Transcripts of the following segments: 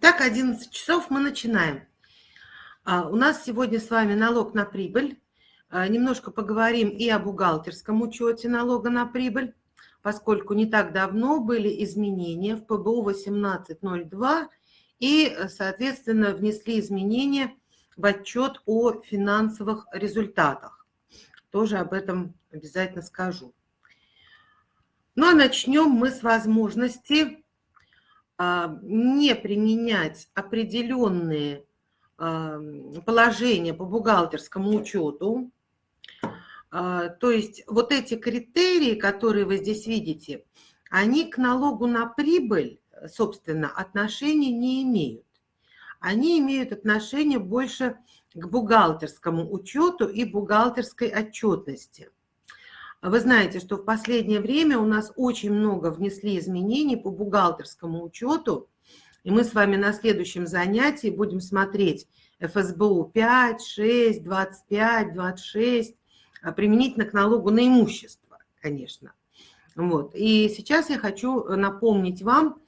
Итак, 11 часов мы начинаем. А, у нас сегодня с вами налог на прибыль. А, немножко поговорим и о бухгалтерском учете налога на прибыль, поскольку не так давно были изменения в ПБУ 1802 и, соответственно, внесли изменения в отчет о финансовых результатах. Тоже об этом обязательно скажу. Ну а начнем мы с возможности не применять определенные а, положения по бухгалтерскому учету. А, то есть вот эти критерии, которые вы здесь видите, они к налогу на прибыль, собственно, отношения не имеют. Они имеют отношение больше к бухгалтерскому учету и бухгалтерской отчетности. Вы знаете, что в последнее время у нас очень много внесли изменений по бухгалтерскому учету, и мы с вами на следующем занятии будем смотреть ФСБУ 5, 6, 25, 26, применительно к налогу на имущество, конечно. Вот. И сейчас я хочу напомнить вам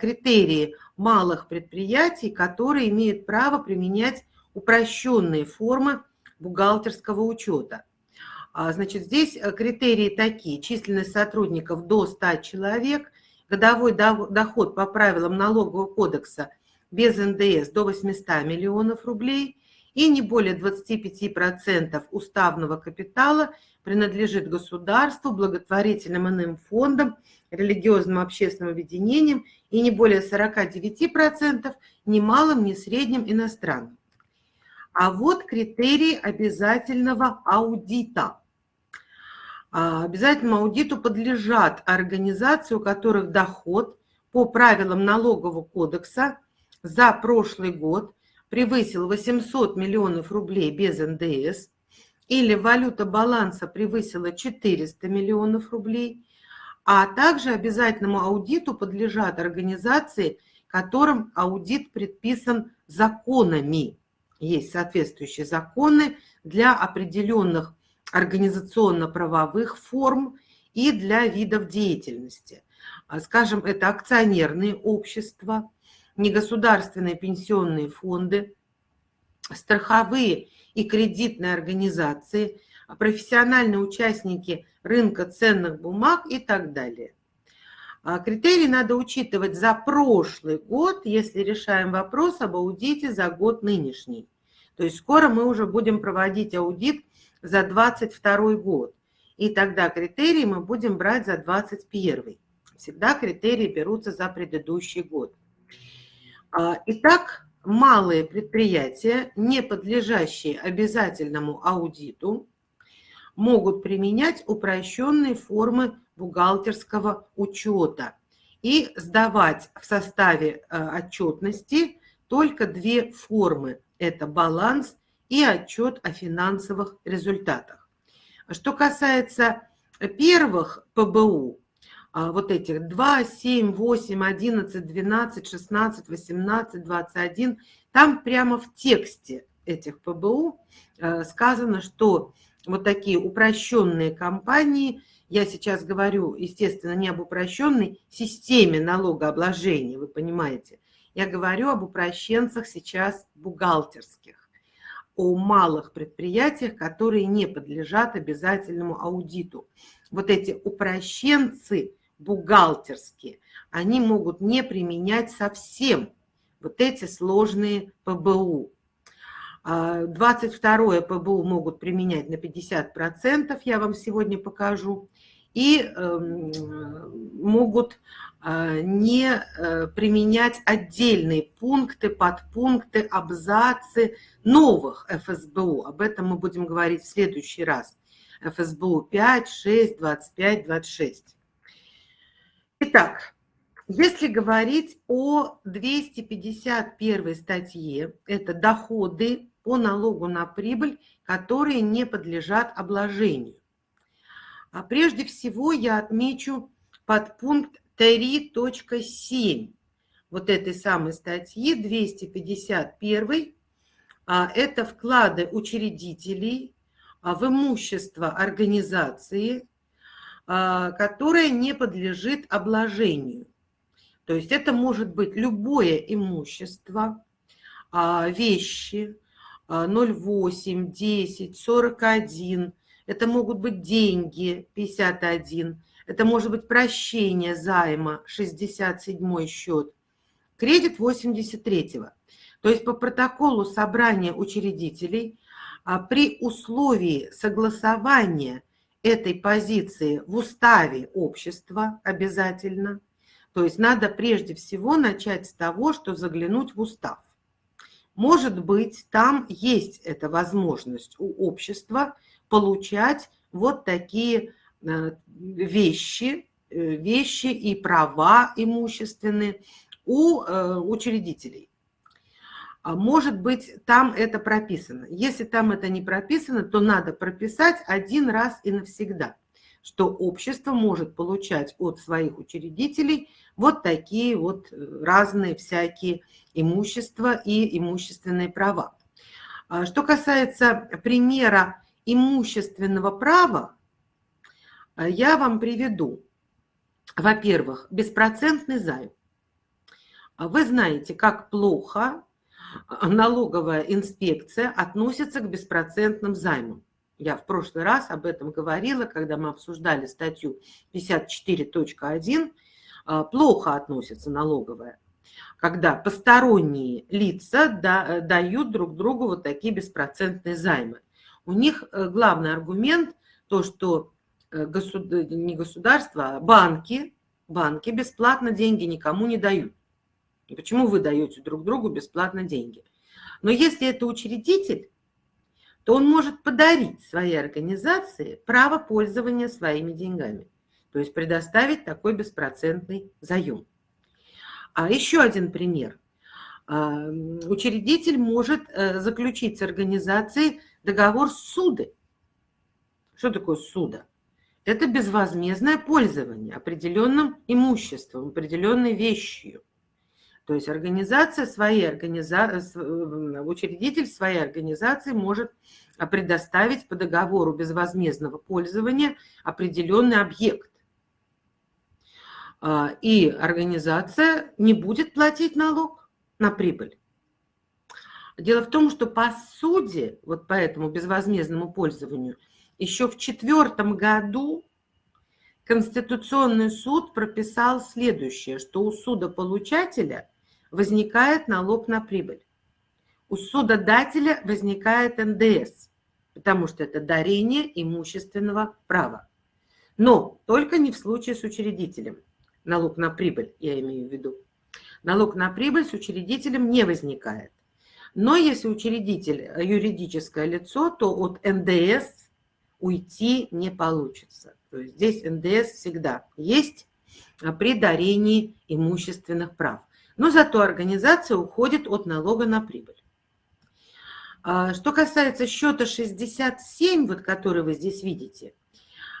критерии малых предприятий, которые имеют право применять упрощенные формы бухгалтерского учета. А, значит, здесь э, критерии такие. Численность сотрудников до 100 человек, годовой доход по правилам налогового кодекса без НДС до 800 миллионов рублей и не более 25% уставного капитала принадлежит государству, благотворительным иным фондам, религиозным общественным объединениям и не более 49% ни малым, ни средним иностранным. А вот критерии обязательного аудита. А, обязательному аудиту подлежат организации, у которых доход по правилам налогового кодекса за прошлый год превысил 800 миллионов рублей без НДС, или валюта баланса превысила 400 миллионов рублей, а также обязательному аудиту подлежат организации, которым аудит предписан законами. Есть соответствующие законы для определенных организационно-правовых форм и для видов деятельности. А, скажем, это акционерные общества, негосударственные пенсионные фонды, страховые и кредитные организации, профессиональные участники рынка ценных бумаг и так далее. А, критерии надо учитывать за прошлый год, если решаем вопрос об аудите за год нынешний. То есть скоро мы уже будем проводить аудит за 2022 год. И тогда критерии мы будем брать за 2021. Всегда критерии берутся за предыдущий год. А, итак, малые предприятия, не подлежащие обязательному аудиту, могут применять упрощенные формы бухгалтерского учета и сдавать в составе э, отчетности только две формы. Это баланс и отчет о финансовых результатах. Что касается первых ПБУ, а, вот этих 2, 7, 8, 11, 12, 16, 18, 21, там прямо в тексте этих ПБУ э, сказано, что вот такие упрощенные компании – я сейчас говорю, естественно, не об упрощенной системе налогообложения, вы понимаете. Я говорю об упрощенцах сейчас бухгалтерских, о малых предприятиях, которые не подлежат обязательному аудиту. Вот эти упрощенцы бухгалтерские, они могут не применять совсем вот эти сложные ПБУ. 22 ПБУ могут применять на 50%, я вам сегодня покажу, и эм, могут а, не э, применять отдельные пункты, подпункты, абзацы новых ФСБУ. Об этом мы будем говорить в следующий раз. ФСБУ 5, 6, 25, 26. Итак, если говорить о 251 статье, это доходы по налогу на прибыль, которые не подлежат обложению. А прежде всего я отмечу подпункт 3.7 вот этой самой статьи 251. А, это вклады учредителей а, в имущество организации, а, которое не подлежит обложению. То есть это может быть любое имущество, вещи, 0,8, 10, 41. Это могут быть деньги, 51. Это может быть прощение займа, 67 счет. Кредит 83-го. То есть по протоколу собрания учредителей а, при условии согласования этой позиции в уставе общества обязательно, то есть надо прежде всего начать с того, что заглянуть в устав. Может быть, там есть эта возможность у общества получать вот такие э, вещи, э, вещи и права имущественные у э, учредителей. А может быть, там это прописано. Если там это не прописано, то надо прописать один раз и навсегда, что общество может получать от своих учредителей вот такие вот разные всякие имущества и имущественные права. А что касается примера имущественного права, э, я вам приведу, во-первых, беспроцентный займ. Вы знаете, как плохо налоговая инспекция относится к беспроцентным займам. Я в прошлый раз об этом говорила, когда мы обсуждали статью 54.1. А, плохо относится налоговая, когда посторонние лица дают друг другу вот такие беспроцентные займы. У них э, главный аргумент то, что э, госуд... не государство, а банки, банки бесплатно деньги никому не дают. Почему вы даете друг другу бесплатно деньги? Но если это учредитель, то он может подарить своей организации право пользования своими деньгами. То есть предоставить такой беспроцентный заем. А еще один пример. Учредитель может э, заключить с организацией договор суды. Что такое суда? Это безвозмездное пользование определенным имуществом, определенной вещью. То есть организация своей организации, э, учредитель своей организации может предоставить по договору безвозмездного пользования определенный объект. А, и организация не будет платить налог на прибыль. Дело в том, что по суде, вот по этому безвозмездному пользованию, еще в четвертом году Конституционный суд прописал следующее, что у судополучателя – возникает налог на прибыль. У судодателя возникает НДС, потому что это дарение имущественного права. Но только не в случае с учредителем. Налог на прибыль, я имею в виду. Налог на прибыль с учредителем не возникает. Но если учредитель юридическое лицо, то от НДС уйти не получится. То есть здесь НДС всегда есть при дарении имущественных прав но зато организация уходит от налога на прибыль. А, что касается счета 67, вот который вы здесь видите,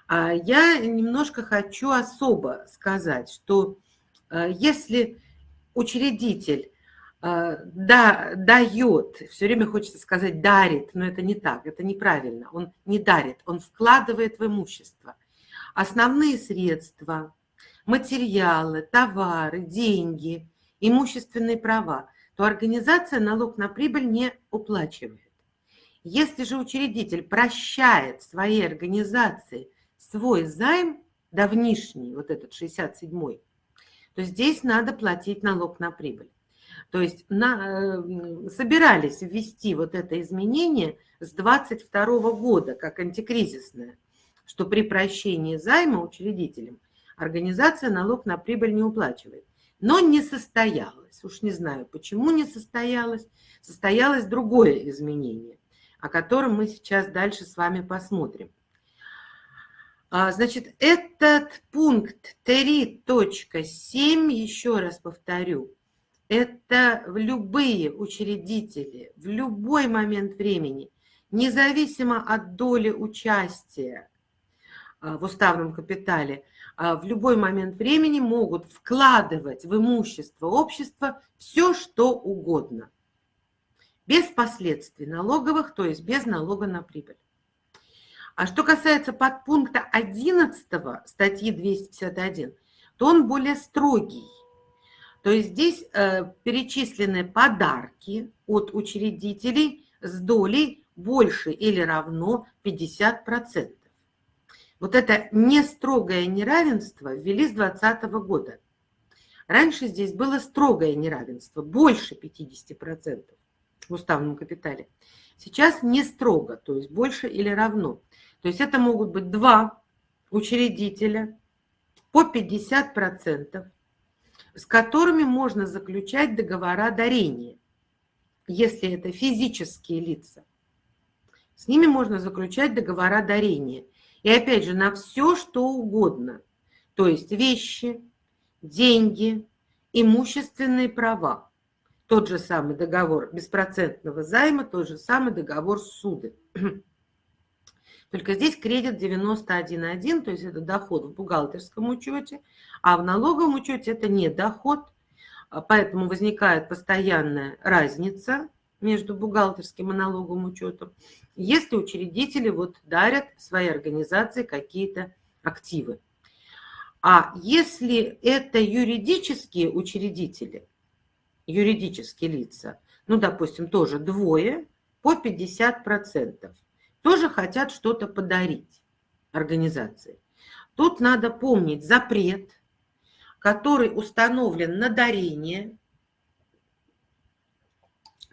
а, я немножко хочу особо сказать, что а, если учредитель да, дает, все время хочется сказать дарит, но это не так, это неправильно. Он не дарит, он вкладывает в имущество. Основные средства, материалы, товары, деньги – имущественные права, то организация налог на прибыль не уплачивает. Если же учредитель прощает своей организации свой займ, давнишний, вот этот 67-й, то здесь надо платить налог на прибыль. То есть на, собирались ввести вот это изменение с 22 года как антикризисное, что при прощении займа учредителям организация налог на прибыль не уплачивает но не состоялось. Уж не знаю, почему не состоялось. Состоялось другое изменение, о котором мы сейчас дальше с вами посмотрим. А, значит, этот пункт 3.7, еще раз повторю, это любые учредители в любой момент времени, независимо от доли участия а, в уставном капитале, а, в любой момент времени могут вкладывать в имущество общества все, что угодно, без последствий налоговых, то есть без налога на прибыль. А что касается подпункта 11 статьи 251, то он более строгий. То есть здесь э, перечислены подарки от учредителей с долей больше или равно 50%. Вот это не строгое неравенство ввели с 2020 года. Раньше здесь было строгое неравенство, больше 50% в уставном капитале. Сейчас не строго, то есть больше или равно. То есть это могут быть два учредителя по 50%, с которыми можно заключать договора дарения, если это физические лица. С ними можно заключать договора дарения. И опять же, на все, что угодно. То есть вещи, деньги, имущественные права. Тот же самый договор беспроцентного займа, тот же самый договор суды. Только здесь кредит 91.1, то есть это доход в бухгалтерском учете, а в налоговом учете это не доход, а поэтому возникает постоянная разница между бухгалтерским и налоговым учетом, если учредители вот дарят своей организации какие-то активы. А если это юридические учредители, юридические лица, ну, допустим, тоже двое, по 50%, тоже хотят что-то подарить организации. Тут надо помнить запрет, который установлен на дарение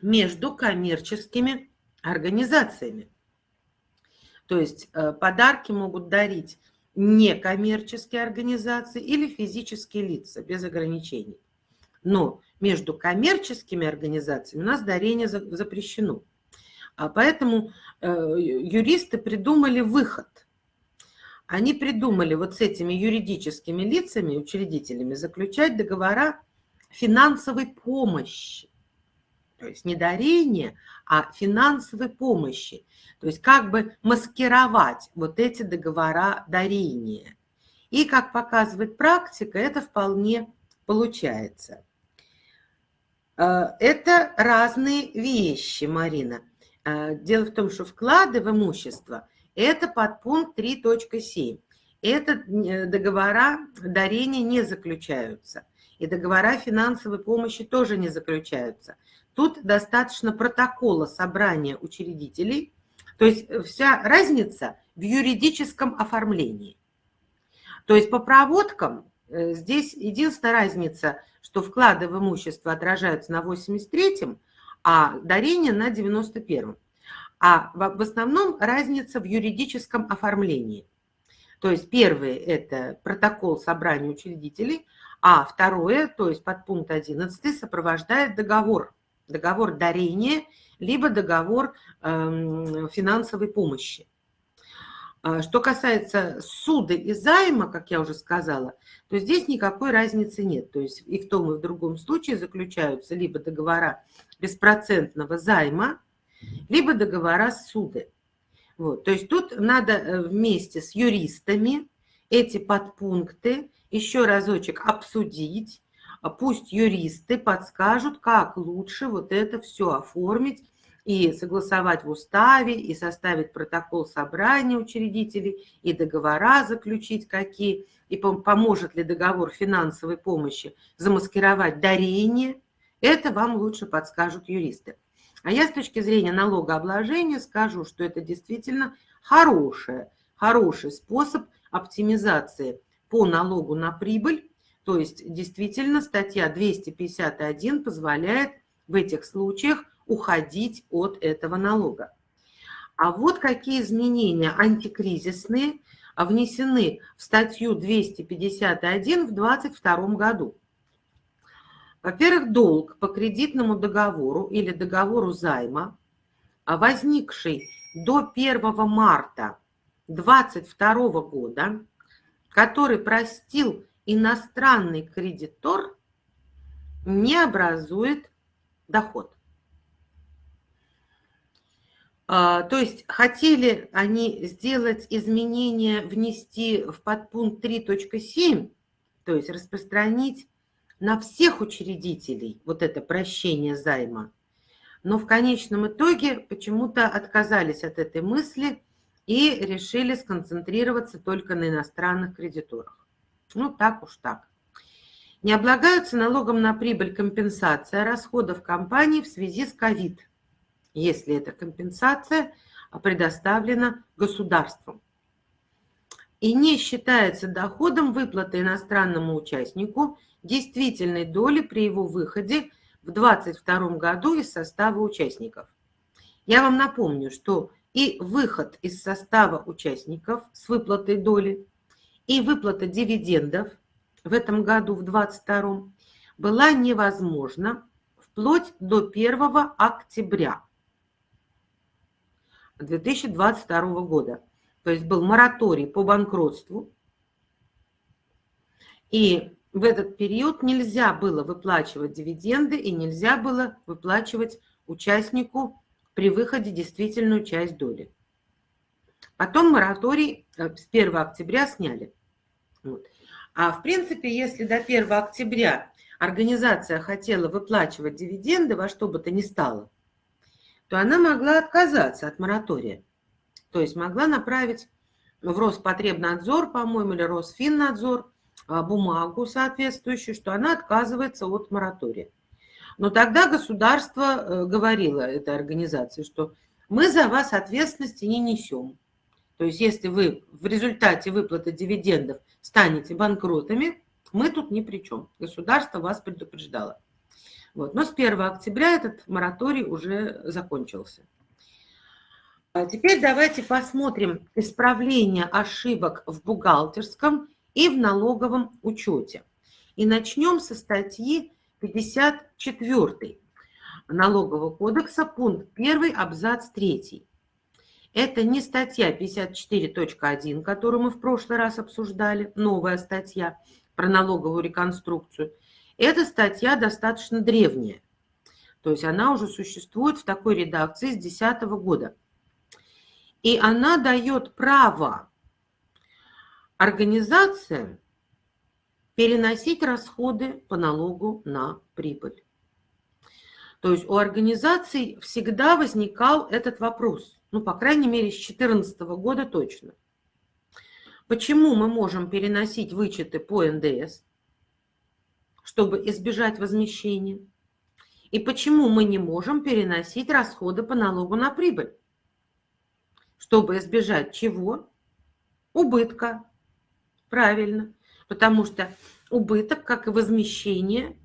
между коммерческими организациями. То есть э, подарки могут дарить некоммерческие организации или физические лица без ограничений. Но между коммерческими организациями у нас дарение запрещено. А поэтому э, юристы придумали выход. Они придумали вот с этими юридическими лицами, учредителями, заключать договора финансовой помощи. То есть не дарения, а финансовой помощи. То есть как бы маскировать вот эти договора дарения. И, как показывает практика, это вполне получается. Э, это разные вещи, Марина. Э, дело в том, что вклады в имущество – это подпункт 3.7. Это э, договора дарения не заключаются. И договора финансовой помощи тоже не заключаются. Тут достаточно протокола собрания учредителей. То есть э, вся разница в юридическом оформлении. То есть по проводкам здесь единственная разница, что вклады в имущество отражаются на 83-м, а дарение на 91-м. А в основном разница в юридическом оформлении. То есть первое – это протокол собрания учредителей, а второе, то есть подпункт 11, сопровождает договор. Договор дарения, либо договор э, финансовой помощи. А что касается суда и займа, как я уже сказала, то здесь никакой разницы нет. То есть и в том, и в другом случае заключаются либо договора беспроцентного займа, либо договора суды. Вот. То есть тут надо э, вместе с юристами эти подпункты еще разочек обсудить, а пусть юристы подскажут, как лучше вот это все оформить и согласовать в уставе, и составить протокол собрания учредителей, и договора заключить какие, и поможет ли договор финансовой помощи замаскировать дарение, это вам лучше подскажут юристы. А я с точки зрения налогообложения скажу, что это действительно хорошая, хороший способ оптимизации по налогу на прибыль. То есть действительно статья 251 позволяет в этих случаях уходить от этого налога. А вот какие изменения антикризисные внесены в статью 251 в 2022 году. Во-первых, долг по кредитному договору или договору займа, а возникший до 1 марта 2022 года, который простил иностранный кредитор, не образует доход. А, то есть хотели они сделать изменения, внести в подпункт 3.7, то есть распространить на всех учредителей вот это прощение займа. Но в конечном итоге почему-то отказались от этой мысли и решили сконцентрироваться только на иностранных кредиторах. Ну, так уж так. Не облагаются налогом на прибыль компенсация расходов компании в связи с ковид, если эта компенсация предоставлена государством. И не считается доходом выплаты иностранному участнику действительной доли при его выходе в 2022 году из состава участников. Я вам напомню, что и выход из состава участников с выплатой доли, и выплата дивидендов в этом году, в 2022, была невозможна вплоть до 1 октября 2022 года. То есть был мораторий по банкротству, и в этот период нельзя было выплачивать дивиденды и нельзя было выплачивать участнику при выходе действительную часть доли. Потом мораторий э, с 1 октября сняли. Вот. А в принципе, если до 1 октября организация хотела выплачивать дивиденды во что бы то ни стало, то она могла отказаться от моратория. То есть могла направить в Роспотребнадзор, по-моему, или Росфиннадзор бумагу соответствующую, что она отказывается от моратория. Но тогда государство э, говорило этой организации, что мы за вас ответственности не несем. То есть если вы в результате выплаты дивидендов станете банкротами, мы тут ни при чем. Государство вас предупреждало. Вот. Но с 1 октября этот мораторий уже закончился. А теперь давайте посмотрим исправление ошибок в бухгалтерском и в налоговом учете. И начнем со статьи 54 Налогового кодекса, пункт 1, абзац 3. Это не статья 54.1, которую мы в прошлый раз обсуждали, новая статья про налоговую реконструкцию. Эта статья достаточно древняя. То есть она уже существует в такой редакции с 2010 года. И она дает право организациям переносить расходы по налогу на прибыль. То есть у организаций всегда возникал этот вопрос, ну, по крайней мере, с 2014 года точно. Почему мы можем переносить вычеты по НДС, чтобы избежать возмещения? И почему мы не можем переносить расходы по налогу на прибыль, чтобы избежать чего? Убытка. Правильно. Потому что убыток, как и возмещение,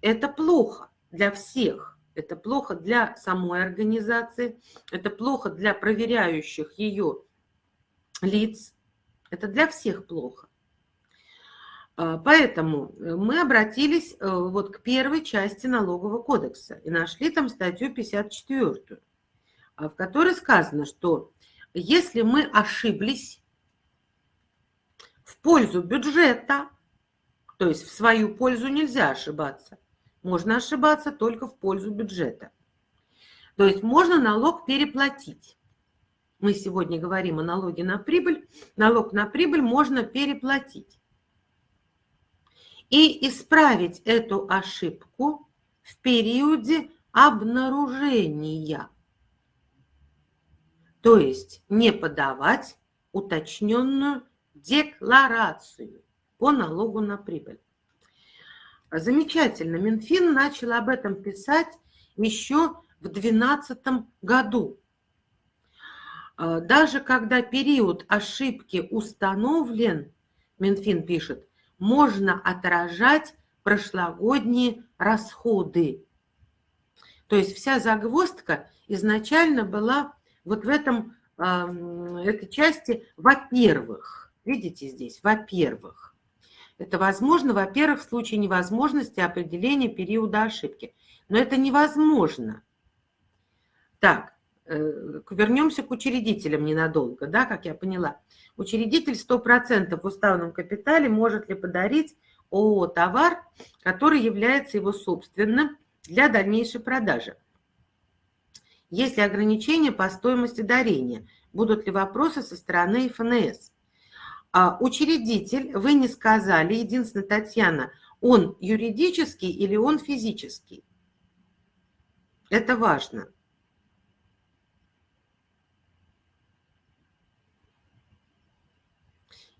это плохо для всех. Это плохо для самой организации, это плохо для проверяющих ее лиц, это для всех плохо. А, поэтому мы обратились э, вот к первой части налогового кодекса и нашли там статью 54, а, в которой сказано, что если мы ошиблись в пользу бюджета, то есть в свою пользу нельзя ошибаться, можно ошибаться только в пользу бюджета. То есть можно налог переплатить. Мы сегодня говорим о налоге на прибыль. Налог на прибыль можно переплатить. И исправить эту ошибку в периоде обнаружения. То есть не подавать уточненную декларацию по налогу на прибыль. Замечательно. Минфин начал об этом писать еще в 2012 году. А, даже когда период ошибки установлен, Минфин пишет, можно отражать прошлогодние расходы. То есть вся загвоздка изначально была вот в этом, этой части, во-первых, видите здесь, во-первых, это возможно, во-первых, в случае невозможности определения периода ошибки. Но это невозможно. Так, э, вернемся к учредителям ненадолго, да, как я поняла. Учредитель 100% в уставном капитале может ли подарить ООО товар, который является его собственным для дальнейшей продажи. Есть ли ограничения по стоимости дарения? Будут ли вопросы со стороны ФНС? А, учредитель, вы не сказали, единственное, Татьяна, он юридический или он физический? Это важно.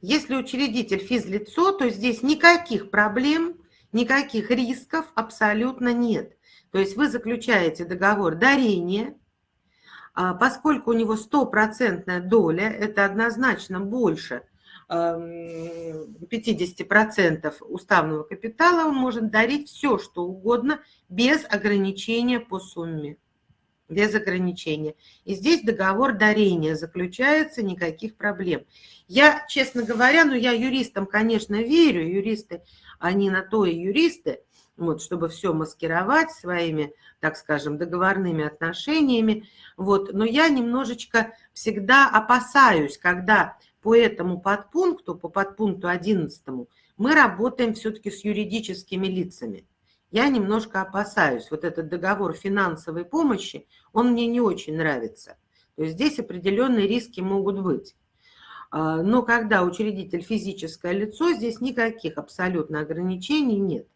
Если учредитель физлицо, то здесь никаких проблем никаких рисков абсолютно нет. То есть вы заключаете договор дарения, а поскольку у него стопроцентная доля, это однозначно больше 50% уставного капитала, он может дарить все, что угодно, без ограничения по сумме без ограничения. И здесь договор дарения заключается, никаких проблем. Я, честно говоря, ну я юристам, конечно, верю, юристы, они на то и юристы, вот, чтобы все маскировать своими, так скажем, договорными отношениями. Вот, но я немножечко всегда опасаюсь, когда по этому подпункту, по подпункту 11, мы работаем все-таки с юридическими лицами я немножко опасаюсь. Вот этот договор финансовой помощи, он мне не очень нравится. То есть здесь определенные риски могут быть. А, но когда учредитель физическое лицо, здесь никаких абсолютно ограничений нет.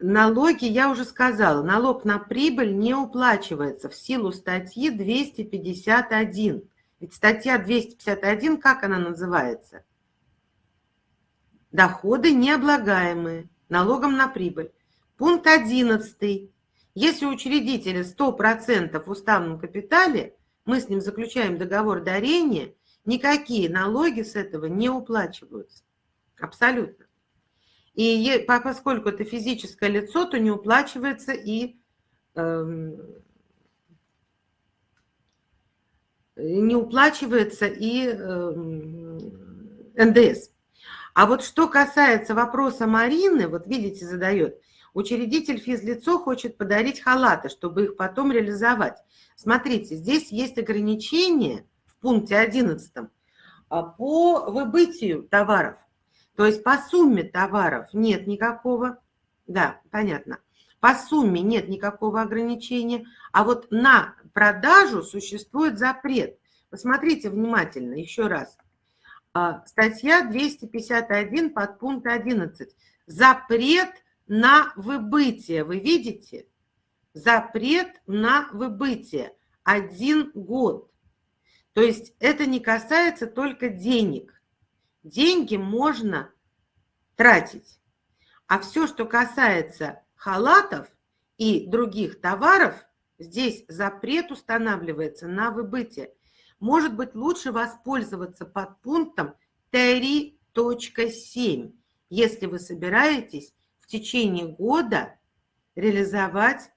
Налоги, я уже сказала, налог на прибыль не уплачивается в силу статьи 251. Ведь статья 251, как она называется? Доходы необлагаемые налогом на прибыль. Пункт 11. Если у учредителя 100% в уставном капитале, мы с ним заключаем договор дарения, никакие налоги с этого не уплачиваются. Абсолютно. И поскольку это физическое лицо, то не уплачивается и э, не уплачивается и э, НДС. А вот что касается вопроса Марины, вот видите, задает, учредитель физлицо хочет подарить халаты, чтобы их потом реализовать. Смотрите, здесь есть ограничение в пункте 11 а, по выбытию товаров. То есть по сумме товаров нет никакого, да, понятно, по сумме нет никакого ограничения, а вот на продажу существует запрет. Посмотрите внимательно еще раз – а, статья 251 под пункт 11. Запрет на выбытие. Вы видите? Запрет на выбытие. Один год. То есть это не касается только денег. Деньги можно тратить. А все, что касается халатов и других товаров, здесь запрет устанавливается на выбытие может быть лучше воспользоваться подпунктом 3.7, если вы собираетесь в течение года реализовать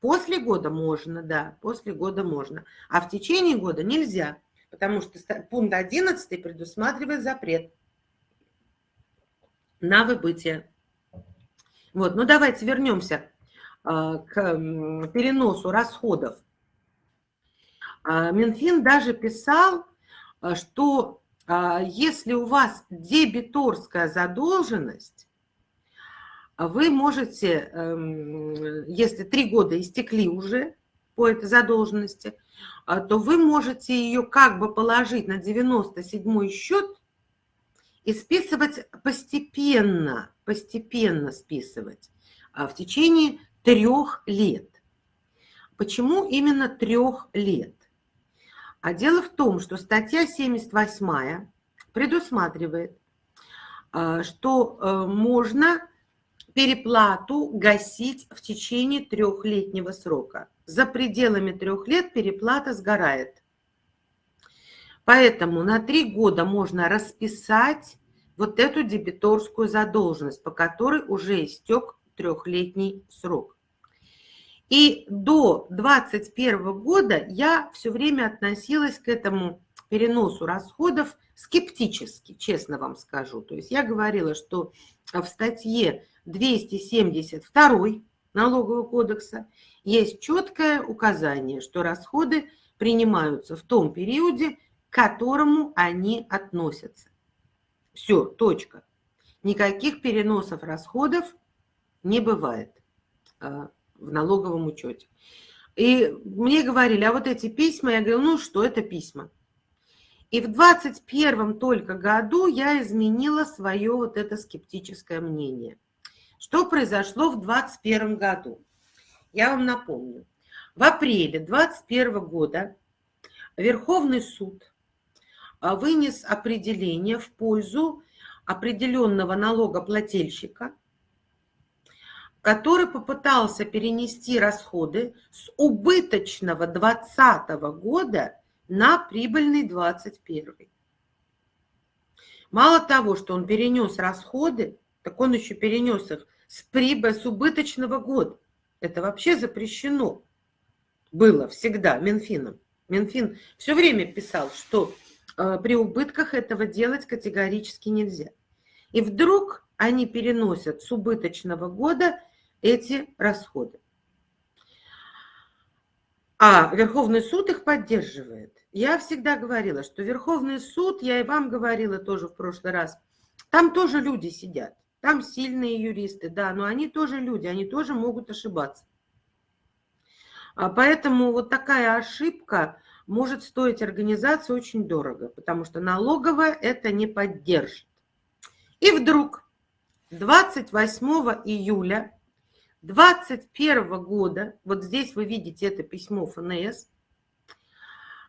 После года можно, да, после года можно. А в течение года нельзя, потому что пункт 11 предусматривает запрет на выбытие. Вот, ну давайте вернемся а, к переносу расходов а, Минфин даже писал, а, что если у вас дебиторская задолженность, вы можете, эм, если три года истекли уже по этой задолженности, то вы можете ее как бы положить на 97 счет и списывать постепенно, постепенно списывать в течение трех лет. Почему именно трех лет? А дело в том, что статья 78 предусматривает, э, что э, можно переплату гасить в течение трехлетнего срока. За пределами трех лет переплата сгорает. Поэтому на три года можно расписать вот эту дебиторскую задолженность, по которой уже истек трехлетний срок. И до 2021 года я все время относилась к этому переносу расходов скептически, честно вам скажу. То есть я говорила, что в статье 272 налогового кодекса есть четкое указание, что расходы принимаются в том периоде, к которому они относятся. Все, точка. Никаких переносов расходов не бывает а, в налоговом учете. И мне говорили, а вот эти письма, я говорю, ну что это письма? И в 21 только году я изменила свое вот это скептическое мнение. Что произошло в 21 году? Я вам напомню. В апреле 21 года Верховный суд а, вынес определение в пользу определенного налогоплательщика, который попытался перенести расходы с убыточного 2020 года на прибыльный 2021. Мало того, что он перенес расходы, так он еще перенес их с прибыли с убыточного года. Это вообще запрещено было всегда Минфином. Минфин все время писал, что э, при убытках этого делать категорически нельзя. И вдруг они переносят с убыточного года эти расходы. А Верховный суд их поддерживает. Я всегда говорила, что Верховный суд, я и вам говорила тоже в прошлый раз, там тоже люди сидят, там сильные юристы, да, но они тоже люди, они тоже могут ошибаться. А поэтому вот такая ошибка может стоить организации очень дорого, потому что налоговая это не поддержит. И вдруг 28 июля 2021 года, вот здесь вы видите это письмо ФНС,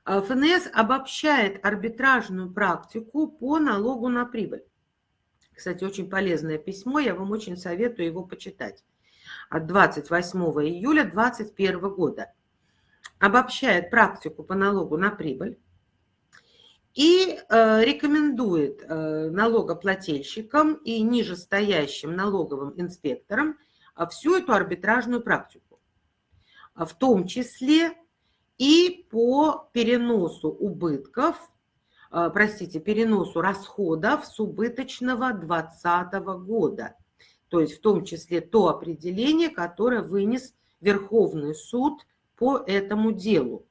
а, ФНС обобщает арбитражную практику по налогу на прибыль. Кстати, очень полезное письмо, я вам очень советую его почитать. От 28 июля 2021 года. Обобщает практику по налогу на прибыль и э, рекомендует э, налогоплательщикам и нижестоящим налоговым инспекторам э, всю эту арбитражную практику, в том числе и по переносу убытков, простите, переносу расходов с убыточного 2020 года, то есть в том числе то определение, которое вынес Верховный суд по этому делу.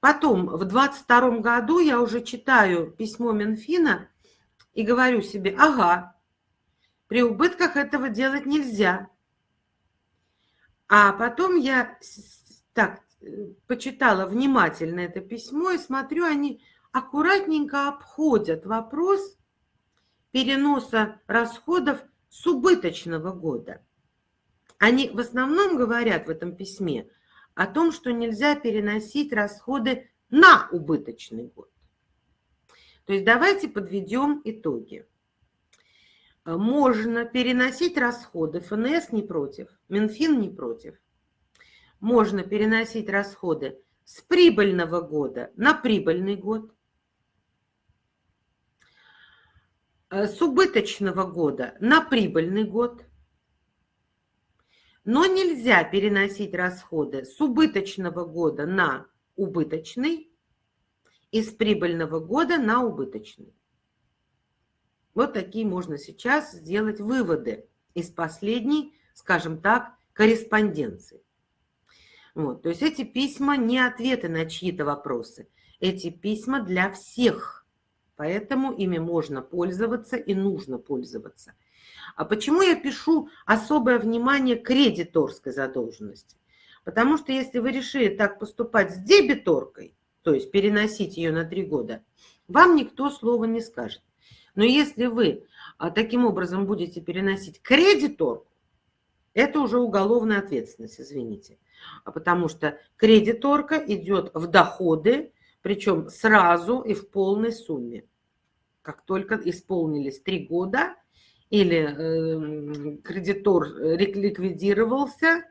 Потом, в 22 году я уже читаю письмо Минфина и говорю себе, ага, при убытках этого делать нельзя. А потом я так почитала внимательно это письмо и смотрю, они аккуратненько обходят вопрос переноса расходов с убыточного года. Они в основном говорят в этом письме о том, что нельзя переносить расходы на убыточный год. То есть давайте подведем итоги. Можно переносить расходы, ФНС не против, Минфин не против. Можно переносить расходы с прибыльного года на прибыльный год, с убыточного года на прибыльный год – но нельзя переносить расходы с убыточного года на убыточный и с прибыльного года на убыточный. Вот такие можно сейчас сделать выводы из последней, скажем так, корреспонденции. Вот, то есть эти письма не ответы на чьи-то вопросы. Эти письма для всех. Поэтому ими можно пользоваться и нужно пользоваться – а почему я пишу особое внимание кредиторской задолженности? Потому что если вы решили так поступать с дебиторкой, то есть переносить ее на три года, вам никто слова не скажет. Но если вы а, таким образом будете переносить кредиторку, это уже уголовная ответственность, извините. А потому что кредиторка идет в доходы, причем сразу и в полной сумме. Как только исполнились три года, или эм, кредитор ликвидировался,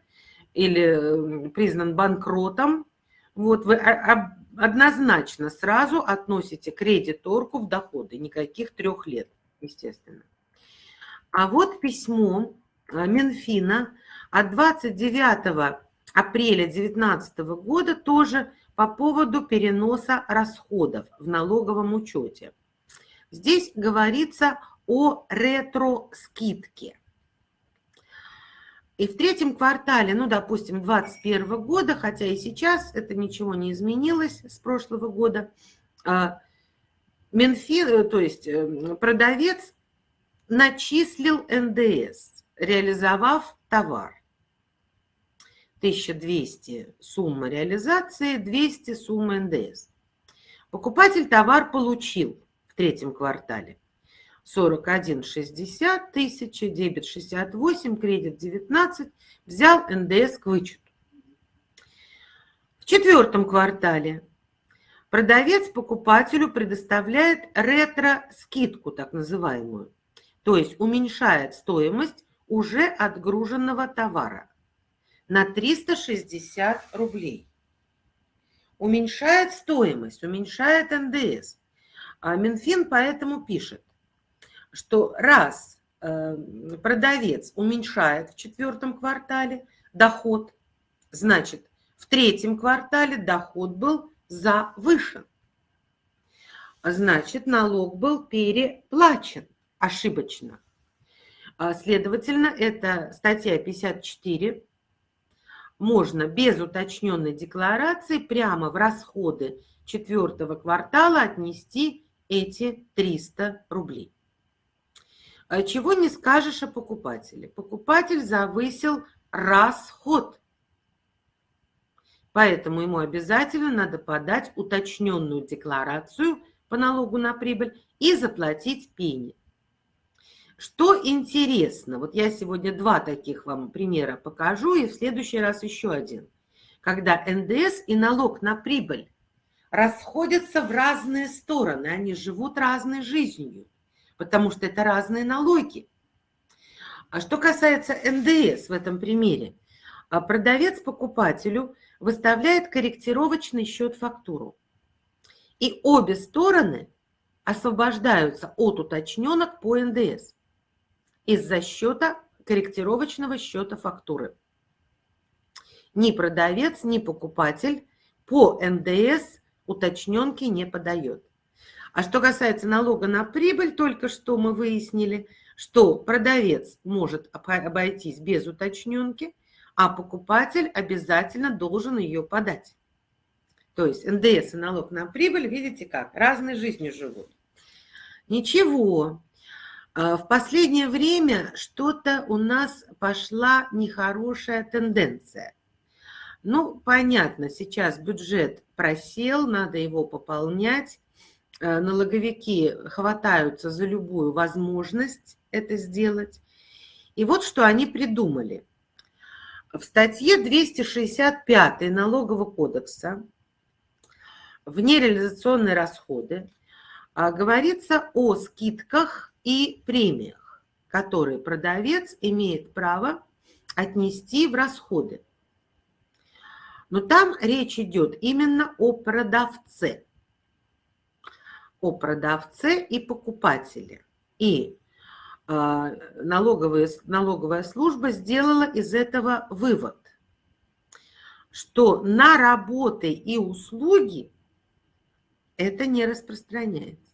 или признан банкротом, вот вы однозначно сразу относите кредиторку в доходы, никаких трех лет, естественно. А вот письмо э, Минфина от 29 апреля 2019 года тоже по поводу переноса расходов в налоговом учете. Здесь говорится о ретро-скидке. И в третьем квартале, ну, допустим, 2021 года, хотя и сейчас это ничего не изменилось с прошлого года, а, Минфин, э, то есть э, продавец начислил НДС, реализовав товар. 1200 сумма реализации, 200 сумма НДС. Покупатель товар получил в третьем квартале. 41,60 тысячи, дебет 68, кредит 19, взял НДС к вычету. В четвертом квартале продавец покупателю предоставляет ретро-скидку, так называемую, то есть уменьшает стоимость уже отгруженного товара на 360 рублей. Уменьшает стоимость, уменьшает НДС. А Минфин поэтому пишет, что раз э, продавец уменьшает в четвертом квартале доход, значит, в третьем квартале доход был завышен. Значит, налог был переплачен ошибочно. А, следовательно, это статья 54. Можно без уточненной декларации прямо в расходы четвертого квартала отнести эти 300 рублей. А чего не скажешь о покупателе. Покупатель завысил расход. Поэтому ему обязательно надо подать уточненную декларацию по налогу на прибыль и заплатить пени. Что интересно, вот я сегодня два таких вам примера покажу, и в следующий раз еще один. Когда НДС и налог на прибыль расходятся в разные стороны, они живут разной жизнью, потому что это разные налоги. А что касается НДС в этом примере, а продавец покупателю выставляет корректировочный счет-фактуру. И обе стороны освобождаются от уточненок по НДС из-за счета корректировочного счета фактуры. Ни продавец, ни покупатель по НДС уточненки не подает. А что касается налога на прибыль, только что мы выяснили, что продавец может обойтись без уточненки, а покупатель обязательно должен ее подать. То есть НДС и налог на прибыль, видите как, разной жизнью живут. Ничего, в последнее время что-то у нас пошла нехорошая тенденция. Ну, понятно, сейчас бюджет просел, надо его пополнять. Э, налоговики хватаются за любую возможность это сделать. И вот что они придумали. В статье 265 Налогового кодекса в нереализационные расходы а, говорится о скидках и премиях, которые продавец имеет право отнести в расходы. Но там речь идет именно о продавце. О продавце и покупателе. И э, налоговая, налоговая служба сделала из этого вывод, что на работы и услуги это не распространяется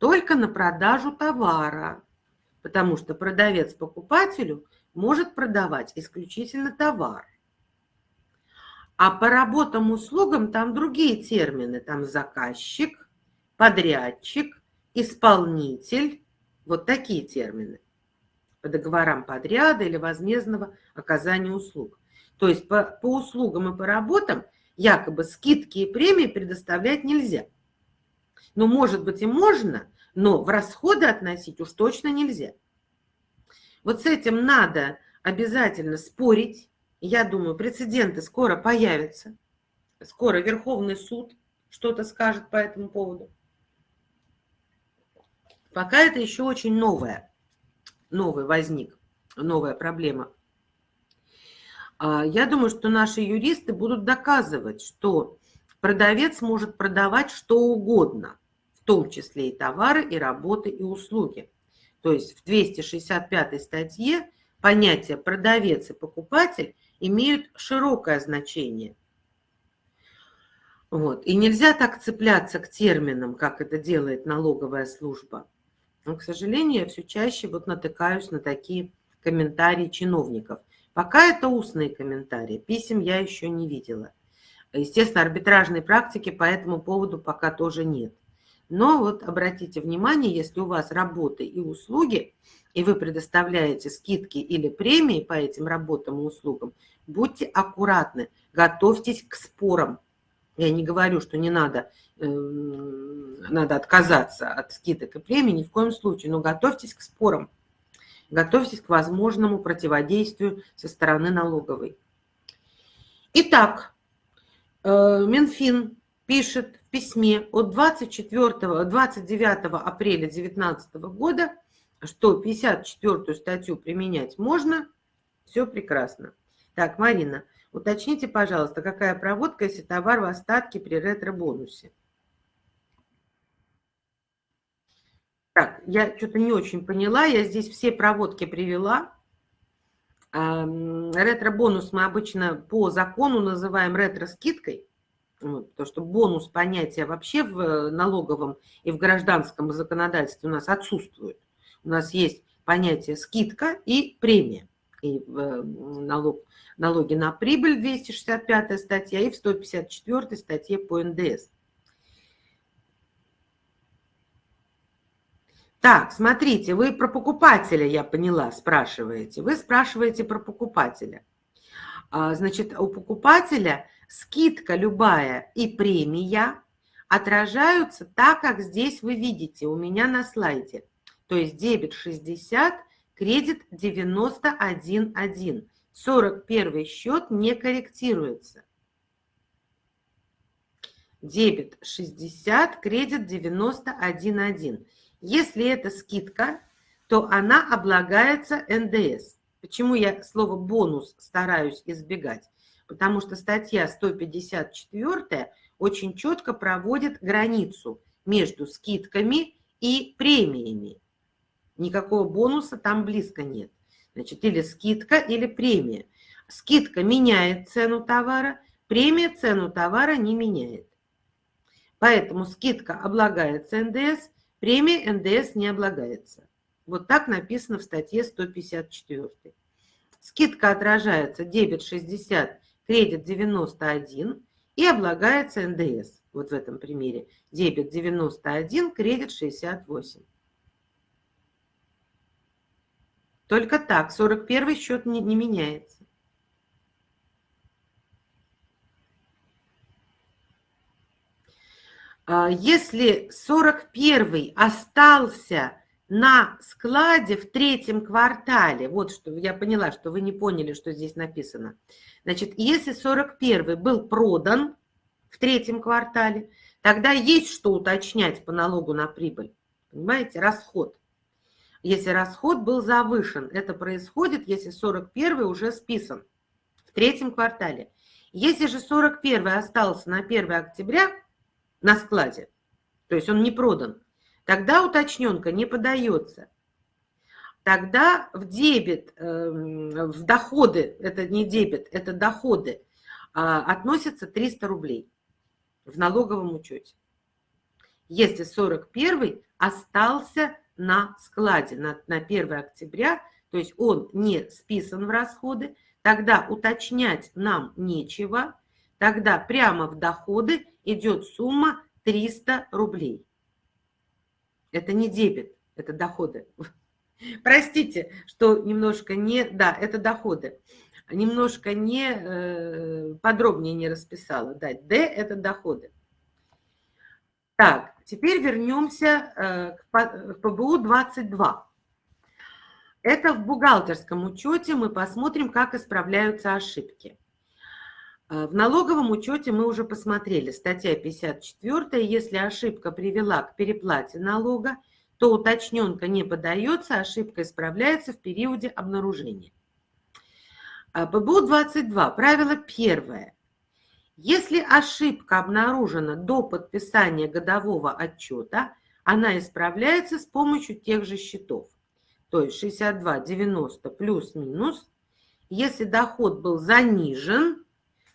только на продажу товара, потому что продавец покупателю может продавать исключительно товар. А по работам, услугам там другие термины. Там заказчик, подрядчик, исполнитель. Вот такие термины. По договорам подряда или возмездного оказания услуг. То есть по, по услугам и по работам якобы скидки и премии предоставлять нельзя. Ну, может быть, и можно, но в расходы относить уж точно нельзя. Вот с этим надо обязательно спорить. Я думаю, прецеденты скоро появятся. Скоро Верховный суд что-то скажет по этому поводу. Пока это еще очень новое. Новый возник, новая проблема. А, я думаю, что наши юристы будут доказывать, что продавец может продавать что угодно в том числе и товары, и работы, и услуги. То есть в 265 статье понятия продавец и покупатель имеют широкое значение. Вот. И нельзя так цепляться к терминам, как это делает налоговая служба. Но, к сожалению, я все чаще вот натыкаюсь на такие комментарии чиновников. Пока это устные комментарии, писем я еще не видела. Естественно, арбитражной практики по этому поводу пока тоже нет. Но вот обратите внимание, если у вас работы и услуги, и вы предоставляете скидки или премии по этим работам и услугам, будьте аккуратны, готовьтесь к спорам. Я не говорю, что не надо, э, надо отказаться от скидок и премий, ни в коем случае, но готовьтесь к спорам, готовьтесь к возможному противодействию со стороны налоговой. Итак, Минфин пишет письме от 24, 29 апреля 2019 года, что 54 статью применять можно, все прекрасно. Так, Марина, уточните, пожалуйста, какая проводка, если товар в остатке при ретро-бонусе? Так, я что-то не очень поняла, я здесь все проводки привела. Ретро-бонус мы обычно по закону называем ретро-скидкой, потому что бонус понятия вообще в налоговом и в гражданском законодательстве у нас отсутствует. У нас есть понятие скидка и премия. И в налог, налоги на прибыль 265 статья и в 154 статье по НДС. Так, смотрите, вы про покупателя, я поняла, спрашиваете. Вы спрашиваете про покупателя. А, значит, у покупателя скидка любая и премия отражаются так, как здесь вы видите у меня на слайде. То есть дебет 60, кредит 91,1. 41 счет не корректируется. Дебет 60, кредит 91,1. Если это скидка, то она облагается НДС. Почему я слово «бонус» стараюсь избегать? Потому что статья 154 очень четко проводит границу между скидками и премиями. Никакого бонуса там близко нет. Значит, или скидка, или премия. Скидка меняет цену товара, премия цену товара не меняет. Поэтому скидка облагается НДС, Премия НДС не облагается. Вот так написано в статье 154. Скидка отражается дебет 60, кредит 91 и облагается НДС. Вот в этом примере. Дебет 91, кредит 68. Только так. 41 счет не, не меняется. А, если 41 остался на складе в третьем квартале, вот что я поняла, что вы не поняли, что здесь написано. Значит, если 41 был продан в третьем квартале, тогда есть что уточнять по налогу на прибыль. Понимаете, расход. Если расход был завышен, это происходит, если 41 уже списан в третьем квартале. Если же 41 остался на 1 октября, на складе, то есть он не продан, тогда уточненка не подается. Тогда в дебет, эм, в доходы, это не дебет, это доходы, а, относятся 300 рублей в налоговом учете. Если 41 остался на складе на, на 1 октября, то есть он не списан в расходы, тогда уточнять нам нечего, тогда прямо в доходы идет сумма 300 рублей. Это не дебет, это доходы. Простите, что немножко не... Да, это доходы. Немножко не э, подробнее не расписала. Да, Д – это доходы. Так, теперь вернемся э, к ПБУ-22. Это в бухгалтерском учете мы посмотрим, как исправляются ошибки. А, в налоговом учете мы уже посмотрели, статья 54, если ошибка привела к переплате налога, то уточненка не подается, ошибка исправляется в периоде обнаружения. А, ПБУ-22, правило первое. Если ошибка обнаружена до подписания годового отчета, она исправляется с помощью тех же счетов. То есть 62,90 плюс-минус. Если доход был занижен,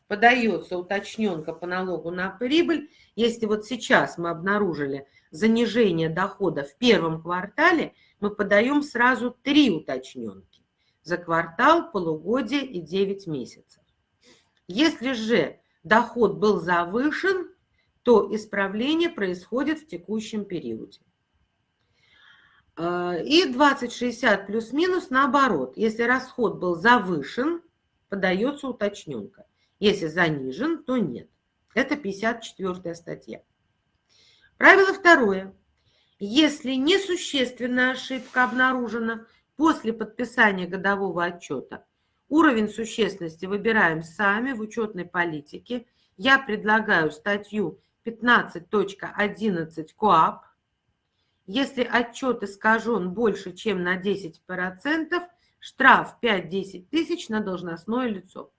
подается уточненка по налогу на прибыль. Если вот сейчас мы обнаружили занижение дохода в первом квартале, мы подаем сразу три уточненки за квартал, полугодие и 9 месяцев. Если же доход был завышен, то исправление происходит в текущем периоде. Э, и 2060 плюс-минус наоборот. Если расход был завышен, подается уточненка. Если занижен, то нет. Это 54 статья. Правило второе. Если несущественная ошибка обнаружена после подписания годового отчета, уровень существенности выбираем сами в учетной политике. Я предлагаю статью 15.11 КОАП. Если отчет искажен больше, чем на 10%, штраф 5-10 тысяч на должностное лицо.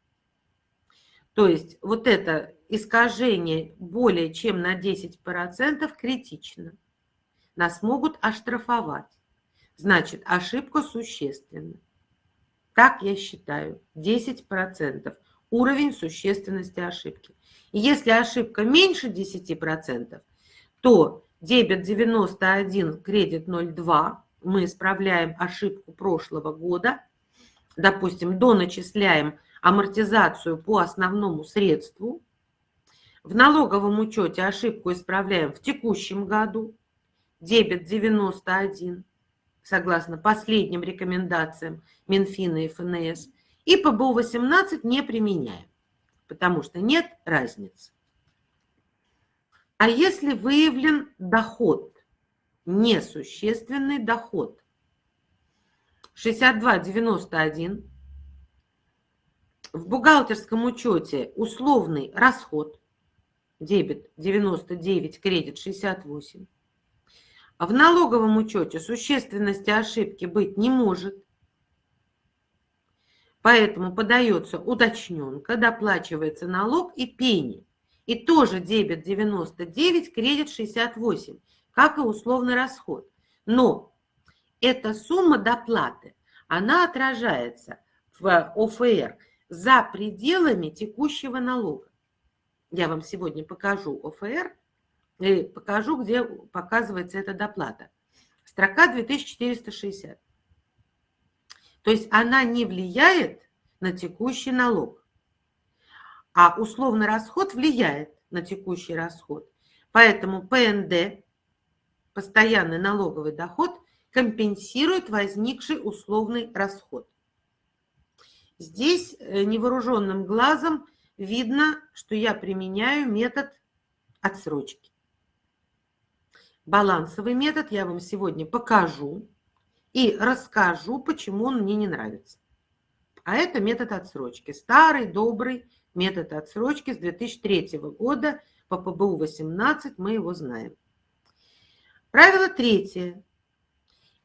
То есть вот это искажение более чем на 10% критично. Нас могут оштрафовать. Значит, ошибка существенна. Так я считаю, 10% уровень существенности ошибки. И если ошибка меньше 10%, то дебет 91, кредит 0,2, мы исправляем ошибку прошлого года, допустим, доначисляем амортизацию по основному средству, в налоговом учете ошибку исправляем в текущем году, дебет 91, согласно последним рекомендациям Минфина и ФНС, и ПБУ-18 не применяем, потому что нет разницы. А если выявлен доход, несущественный доход, 62,91, в бухгалтерском учете условный расход, дебет 99, кредит 68, в налоговом учете существенности ошибки быть не может, Поэтому подается уточненка, доплачивается налог и пени. И тоже дебет 99, кредит 68, как и условный расход. Но эта сумма доплаты, она отражается в ОФР за пределами текущего налога. Я вам сегодня покажу ОФР и покажу, где показывается эта доплата. Строка 2460. То есть она не влияет на текущий налог. А условный расход влияет на текущий расход. Поэтому ПНД, постоянный налоговый доход, компенсирует возникший условный расход. Здесь э, невооруженным глазом видно, что я применяю метод отсрочки. Балансовый метод я вам сегодня покажу и расскажу, почему он мне не нравится. А это метод отсрочки. Старый, добрый метод отсрочки с 2003 года по ПБУ-18 мы его знаем. Правило третье.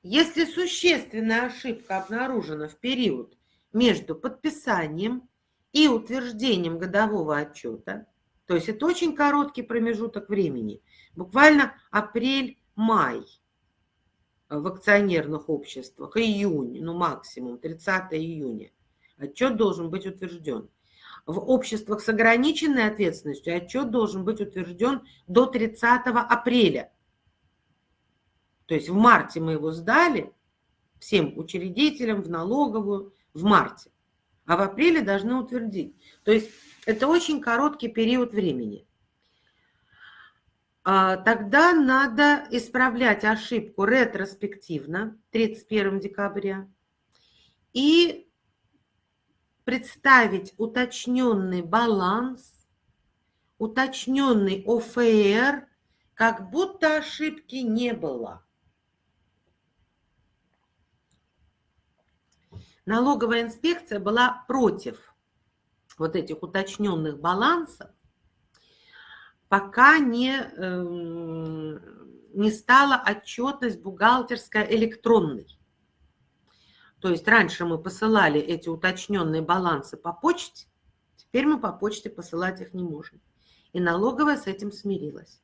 Если существенная ошибка обнаружена в период между подписанием и утверждением годового отчета, то есть это очень короткий промежуток времени, буквально апрель-май – в акционерных обществах, июнь, ну максимум 30 июня. Отчет должен быть утвержден. В обществах с ограниченной ответственностью отчет должен быть утвержден до 30 апреля. То есть в марте мы его сдали всем учредителям в налоговую в марте, а в апреле должны утвердить. То есть это очень короткий период времени. А, тогда надо исправлять ошибку ретроспективно 31 декабря и представить уточненный баланс, уточненный ОФР, как будто ошибки не было. Налоговая инспекция была против вот этих уточненных балансов, пока не, эм, не стала отчетность бухгалтерская электронной. То есть раньше мы посылали эти уточненные балансы по почте, теперь мы по почте посылать их не можем. И налоговая с этим смирилась.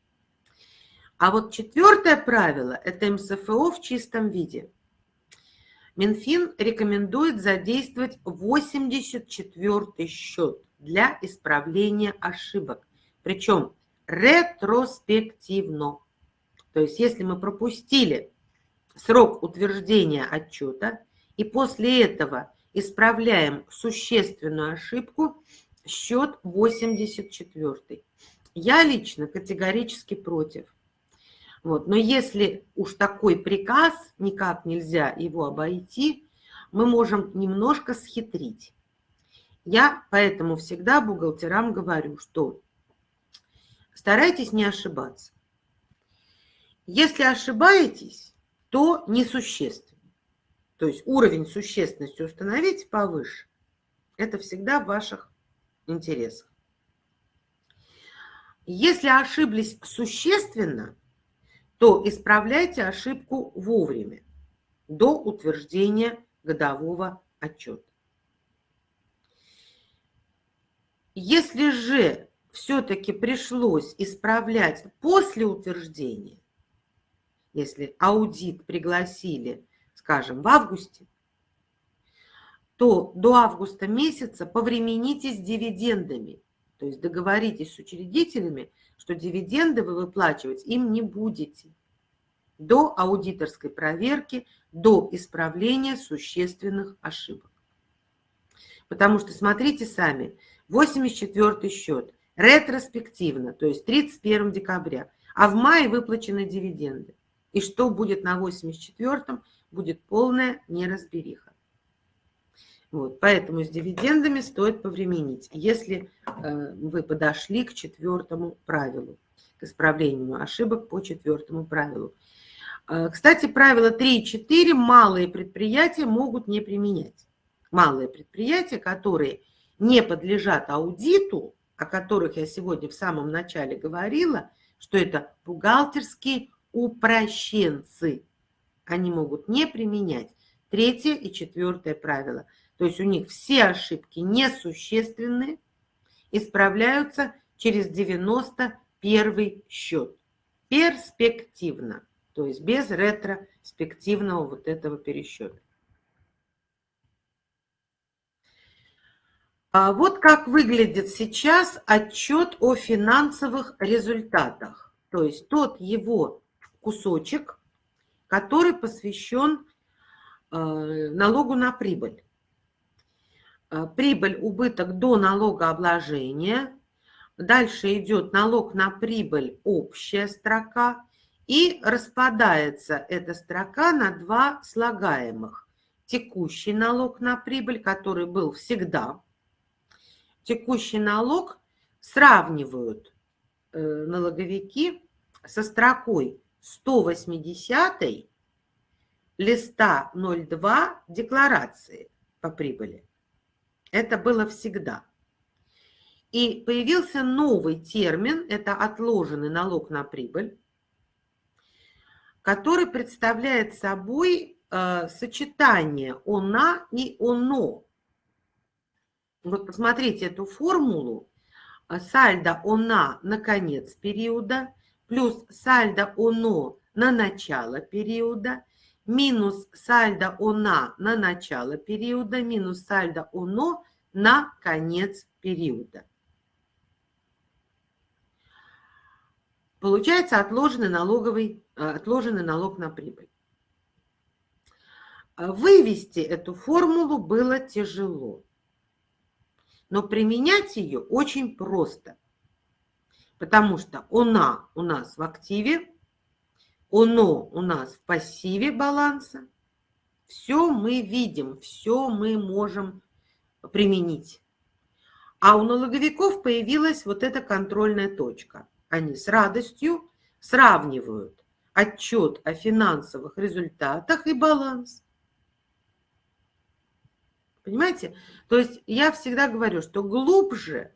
А вот четвертое правило – это МСФО в чистом виде. Минфин рекомендует задействовать 84 счет для исправления ошибок. Причем ретроспективно. То есть если мы пропустили срок утверждения отчета и после этого исправляем существенную ошибку, счет 84. Я лично категорически против. Вот. Но если уж такой приказ, никак нельзя его обойти, мы можем немножко схитрить. Я поэтому всегда бухгалтерам говорю, что Старайтесь не ошибаться. Если ошибаетесь, то несущественно. То есть уровень существенности установить повыше. Это всегда в ваших интересах. Если ошиблись существенно, то исправляйте ошибку вовремя, до утверждения годового отчета. Если же все-таки пришлось исправлять после утверждения, если аудит пригласили, скажем, в августе, то до августа месяца повремените с дивидендами. То есть договоритесь с учредителями, что дивиденды вы выплачивать им не будете до аудиторской проверки, до исправления существенных ошибок. Потому что, смотрите сами, 84 счет, ретроспективно, то есть 31 декабря, а в мае выплачены дивиденды. И что будет на 84-м, будет полная неразбериха. Вот, поэтому с дивидендами стоит повременить, если э, вы подошли к четвертому правилу, к исправлению ошибок по четвертому правилу. Э, кстати, правила 3 и 4 малые предприятия могут не применять. Малые предприятия, которые не подлежат аудиту, о которых я сегодня в самом начале говорила, что это бухгалтерские упрощенцы. Они могут не применять третье и четвертое правило. То есть у них все ошибки несущественные, исправляются через 91 счет. Перспективно, то есть без ретроспективного вот этого пересчета. А вот как выглядит сейчас отчет о финансовых результатах. То есть тот его кусочек, который посвящен э, налогу на прибыль. Э, прибыль, убыток до налогообложения. Дальше идет налог на прибыль, общая строка. И распадается эта строка на два слагаемых. Текущий налог на прибыль, который был всегда. Текущий налог сравнивают э, налоговики со строкой 180 листа 02 декларации по прибыли. Это было всегда. И появился новый термин, это отложенный налог на прибыль, который представляет собой э, сочетание «она» и «оно». Вот посмотрите эту формулу. Сальдо «она» на конец периода, плюс сальдо «оно» на начало периода – минус сальдо ОНА на начало периода, минус сальдо ОНО на конец периода. Получается отложенный, налоговый, э, отложенный налог на прибыль. Вывести эту формулу было тяжело, но применять ее очень просто, потому что она у нас в активе, оно у нас в пассиве баланса. Все мы видим, все мы можем применить. А у налоговиков появилась вот эта контрольная точка. Они с радостью сравнивают отчет о финансовых результатах и баланс. Понимаете? То есть я всегда говорю, что глубже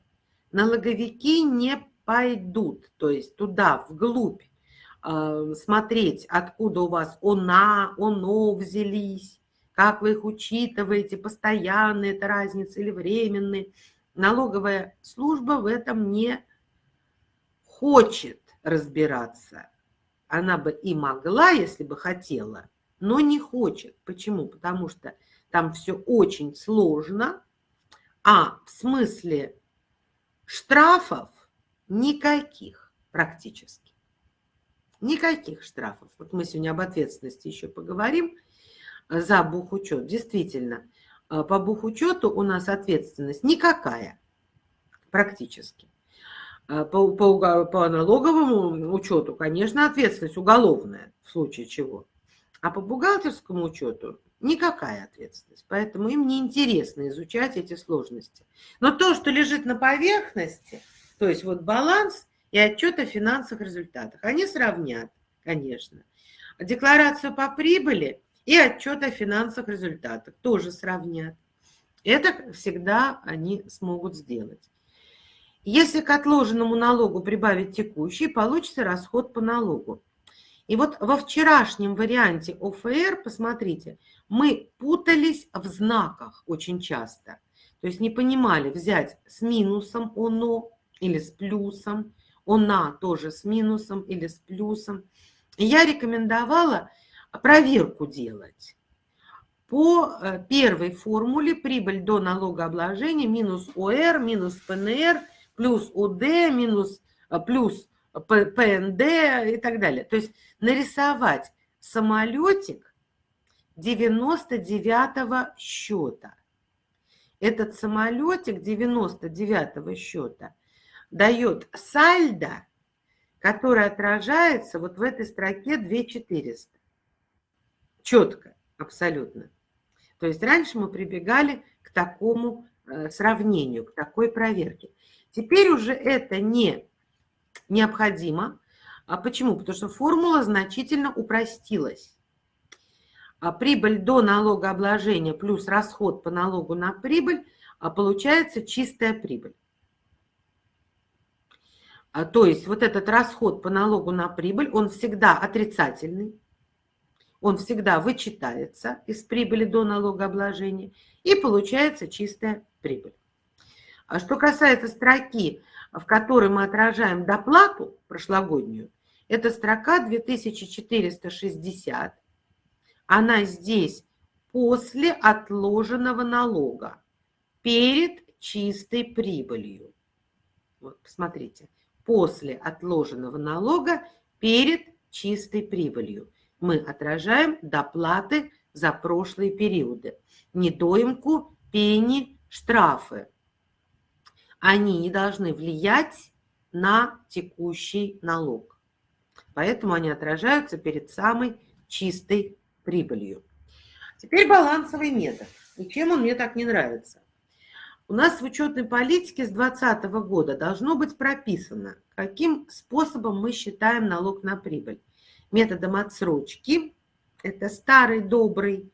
налоговики не пойдут, то есть туда, вглубь смотреть, откуда у вас она, оно взялись, как вы их учитываете, постоянные это разница или временные. Налоговая служба в этом не хочет разбираться. Она бы и могла, если бы хотела, но не хочет. Почему? Потому что там все очень сложно, а в смысле штрафов никаких практически. Никаких штрафов. Вот мы сегодня об ответственности еще поговорим э, за бухучет. Действительно, э, по бухучету у нас ответственность никакая практически. Э, по, по, по налоговому учету, конечно, ответственность уголовная, в случае чего. А по бухгалтерскому учету никакая ответственность. Поэтому им неинтересно изучать эти сложности. Но то, что лежит на поверхности, то есть вот баланс – и отчет о финансовых результатах. Они сравнят, конечно. Декларацию по прибыли и отчет о финансовых результатах тоже сравнят. Это всегда они смогут сделать. Если к отложенному налогу прибавить текущий, получится расход по налогу. И вот во вчерашнем варианте ОФР, посмотрите, мы путались в знаках очень часто. То есть не понимали взять с минусом ОНО или с плюсом, ОНА тоже с минусом или с плюсом. Я рекомендовала проверку делать. По э, первой формуле прибыль до налогообложения минус ОР, минус ПНР, плюс ОД, минус, э, плюс ПНД и так далее. То есть нарисовать самолетик 99 счета. Этот самолетик 99 счета дает сальдо, который отражается вот в этой строке 2400. Четко, абсолютно. То есть раньше мы прибегали к такому э, сравнению, к такой проверке. Теперь уже это не необходимо. А почему? Потому что формула значительно упростилась. А прибыль до налогообложения плюс расход по налогу на прибыль, а получается чистая прибыль. А, то есть вот этот расход по налогу на прибыль, он всегда отрицательный, он всегда вычитается из прибыли до налогообложения, и получается чистая прибыль. А что касается строки в которой мы отражаем доплату прошлогоднюю, это строка 2460. Она здесь после отложенного налога, перед чистой прибылью. Вот, посмотрите, после отложенного налога, перед чистой прибылью. Мы отражаем доплаты за прошлые периоды. Недоимку, пени, штрафы они не должны влиять на текущий налог. Поэтому они отражаются перед самой чистой прибылью. Теперь балансовый метод. И чем он мне так не нравится? У нас в учетной политике с 2020 года должно быть прописано, каким способом мы считаем налог на прибыль. Методом отсрочки, это старый добрый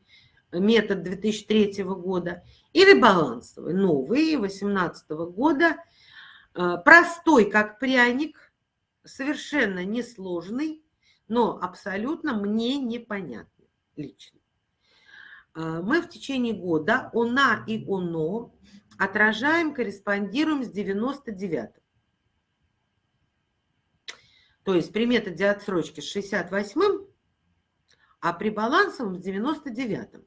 метод 2003 года, или балансовый, новый, 2018 года, э, простой, как пряник, совершенно несложный, но абсолютно мне непонятный лично. Э, мы в течение года ОНА и ОНО отражаем, корреспондируем с 99 То есть при методе отсрочки с 68-м, а при балансовом с 99-м.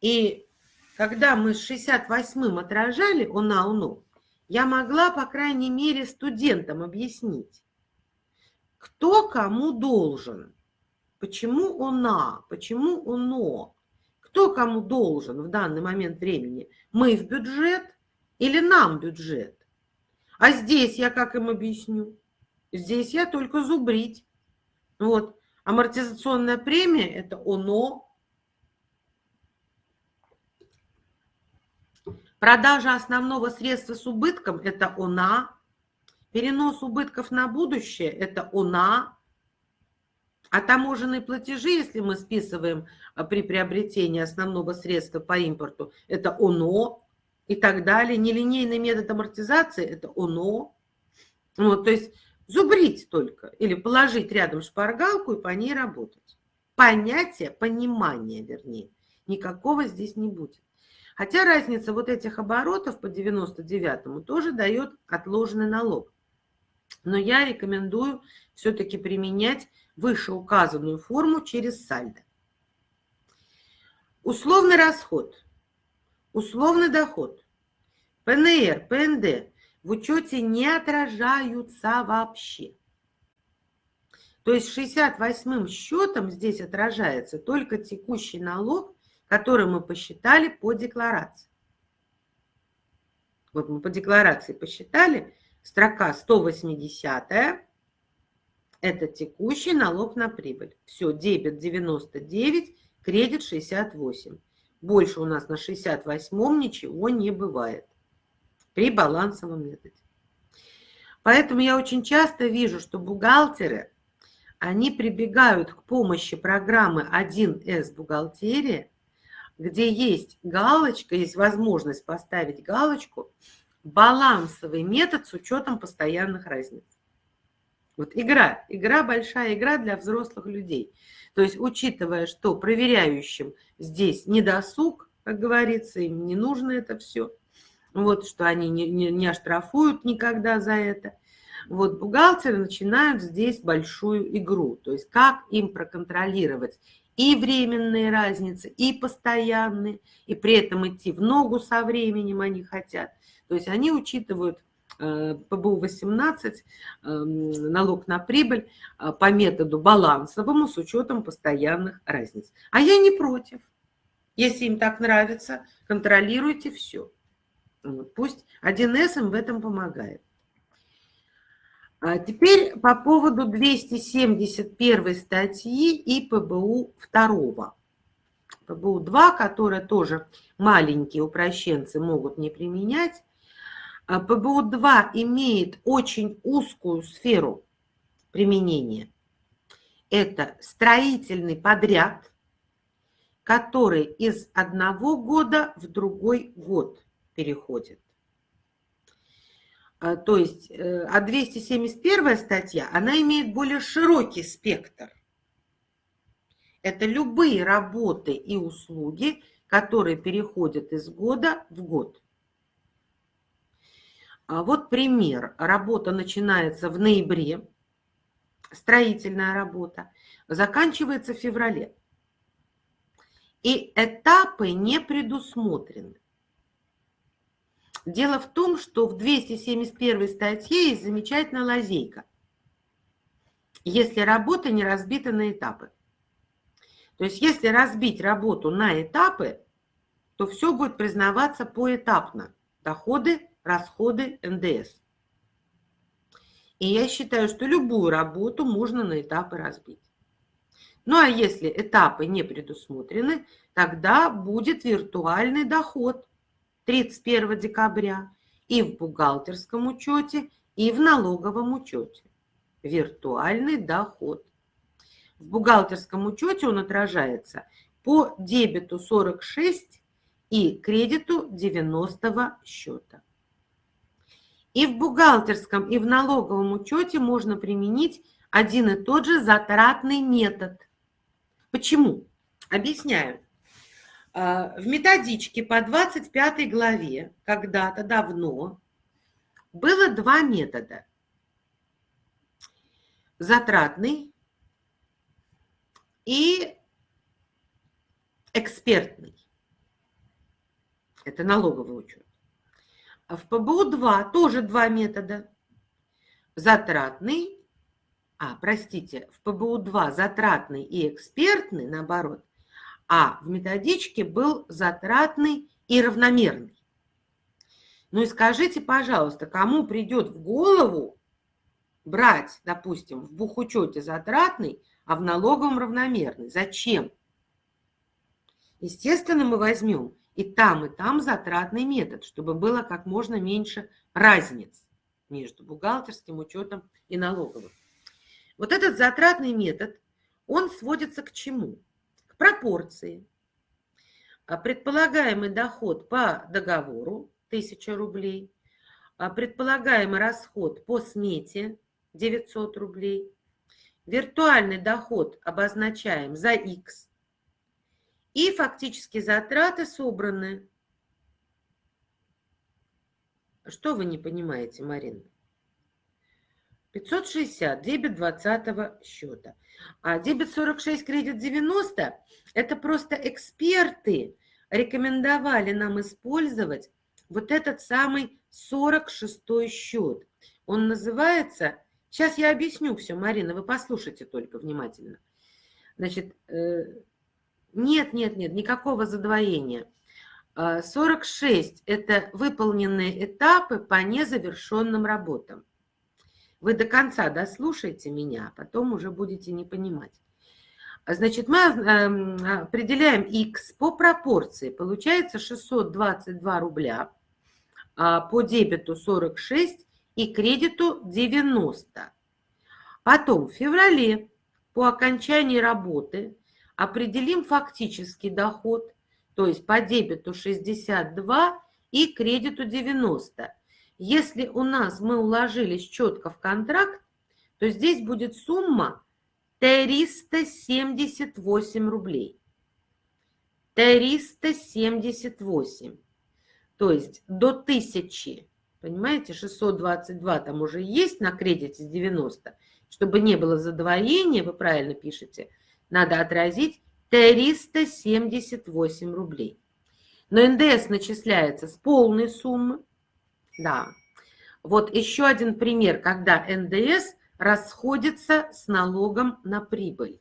И когда мы с 68-м отражали ОНА-УНО, я могла, по крайней мере, студентам объяснить, кто кому должен, почему ОНА, почему ОНО, кто кому должен в данный момент времени, мы в бюджет или нам бюджет. А здесь я как им объясню? Здесь я только зубрить. Вот. Амортизационная премия – это ОНО, Продажа основного средства с убытком – это ОНА. Перенос убытков на будущее – это ОНА. А таможенные платежи, если мы списываем а, при приобретении основного средства по импорту, это ОНО и так далее. Нелинейный метод амортизации – это ОНО. Вот, то есть зубрить только или положить рядом шпаргалку и по ней работать. Понятие, понимание, вернее, никакого здесь не будет. Хотя разница вот этих оборотов по 99-му тоже дает отложенный налог. Но я рекомендую все-таки применять вышеуказанную форму через сальдо. Условный расход, условный доход, ПНР, ПНД в учете не отражаются вообще. То есть 68-м счетом здесь отражается только текущий налог который мы посчитали по декларации. Вот мы по декларации посчитали, строка 180 это текущий налог на прибыль. Все, дебет 99, кредит 68. Больше у нас на 68 ничего не бывает при балансовом методе. Поэтому я очень часто вижу, что бухгалтеры, они прибегают к помощи программы 1С бухгалтерия, где есть галочка, есть возможность поставить галочку балансовый метод с учетом постоянных разниц. Вот игра, игра большая игра для взрослых людей. То есть учитывая, что проверяющим здесь не досуг, как говорится, им не нужно это все, вот, что они не, не, не оштрафуют никогда за это. Вот бухгалтеры начинают здесь большую игру, то есть как им проконтролировать и временные разницы, и постоянные, и при этом идти в ногу со временем они хотят. То есть они учитывают ПБУ-18, эм, налог на прибыль э, по методу балансовому с учетом постоянных разниц. А я не против. Если им так нравится, контролируйте все. Пусть 1С им в этом помогает. А теперь по поводу 271 статьи и ПБУ 2. ПБУ 2, которые тоже маленькие упрощенцы могут не применять. А ПБУ 2 имеет очень узкую сферу применения. Это строительный подряд, который из одного года в другой год переходит. А, то есть, э, а 271 статья, она имеет более широкий спектр. Это любые работы и услуги, которые переходят из года в год. А вот пример. Работа начинается в ноябре, строительная работа, заканчивается в феврале. И этапы не предусмотрены. Дело в том, что в 271 статье есть замечательная лазейка. Если работа не разбита на этапы. То есть если разбить работу на этапы, то все будет признаваться поэтапно. Доходы, расходы, НДС. И я считаю, что любую работу можно на этапы разбить. Ну а если этапы не предусмотрены, тогда будет виртуальный доход – 31 декабря и в бухгалтерском учете, и в налоговом учете. Виртуальный доход. В бухгалтерском учете он отражается по дебету 46 и кредиту 90 счета. И в бухгалтерском, и в налоговом учете можно применить один и тот же затратный метод. Почему? Объясняю. А, в методичке по 25 главе когда-то давно было два метода. Затратный и экспертный. Это налоговый учет. А в ПБУ-2 тоже два метода. Затратный, а, простите, в ПБУ-2 затратный и экспертный, наоборот, а в методичке был затратный и равномерный. Ну и скажите, пожалуйста, кому придет в голову брать, допустим, в бухучете затратный, а в налоговом равномерный? Зачем? Естественно, мы возьмем и там, и там затратный метод, чтобы было как можно меньше разниц между бухгалтерским учетом и налоговым. Вот этот затратный метод, он сводится к чему? пропорции. А предполагаемый доход по договору 1000 рублей, а предполагаемый расход по смете 900 рублей, виртуальный доход обозначаем за X, и фактически затраты собраны. Что вы не понимаете, Марина? 560, дебет 20 счета. А дебет 46, кредит 90 – это просто эксперты рекомендовали нам использовать вот этот самый 46 счет. Он называется, сейчас я объясню все, Марина, вы послушайте только внимательно. Значит, э, нет, нет, нет, никакого задвоения. 46 – это выполненные этапы по незавершенным работам. Вы до конца дослушайте меня, а потом уже будете не понимать. Значит, мы эм, определяем x по пропорции. Получается 622 рубля, а, по дебету 46 и кредиту 90. Потом в феврале по окончании работы определим фактический доход, то есть по дебету 62 и кредиту 90. Если у нас мы уложились четко в контракт, то здесь будет сумма 378 рублей. 378. То есть до 1000, понимаете, 622 там уже есть на кредите с 90. Чтобы не было задвоения, вы правильно пишете, надо отразить 378 рублей. Но НДС начисляется с полной суммы. Да. Вот еще один пример, когда НДС расходится с налогом на прибыль.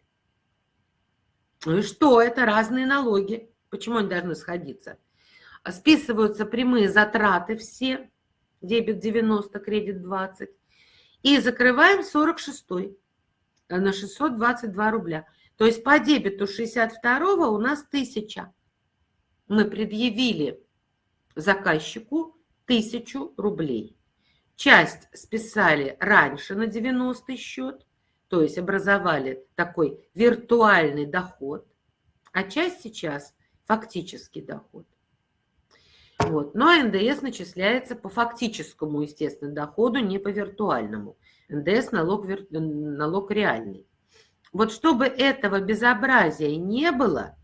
Ну и что? Это разные налоги. Почему они должны сходиться? Списываются прямые затраты все, дебет 90, кредит 20. И закрываем 46 э, на 622 рубля. То есть по дебету 62 у нас 1000. Мы предъявили заказчику 1000 рублей. Часть списали раньше на 90 счет, то есть образовали такой виртуальный доход, а часть сейчас фактический доход. Вот. Но НДС начисляется по фактическому, естественно, доходу, не по виртуальному. НДС налог, налог реальный. Вот чтобы этого безобразия не было,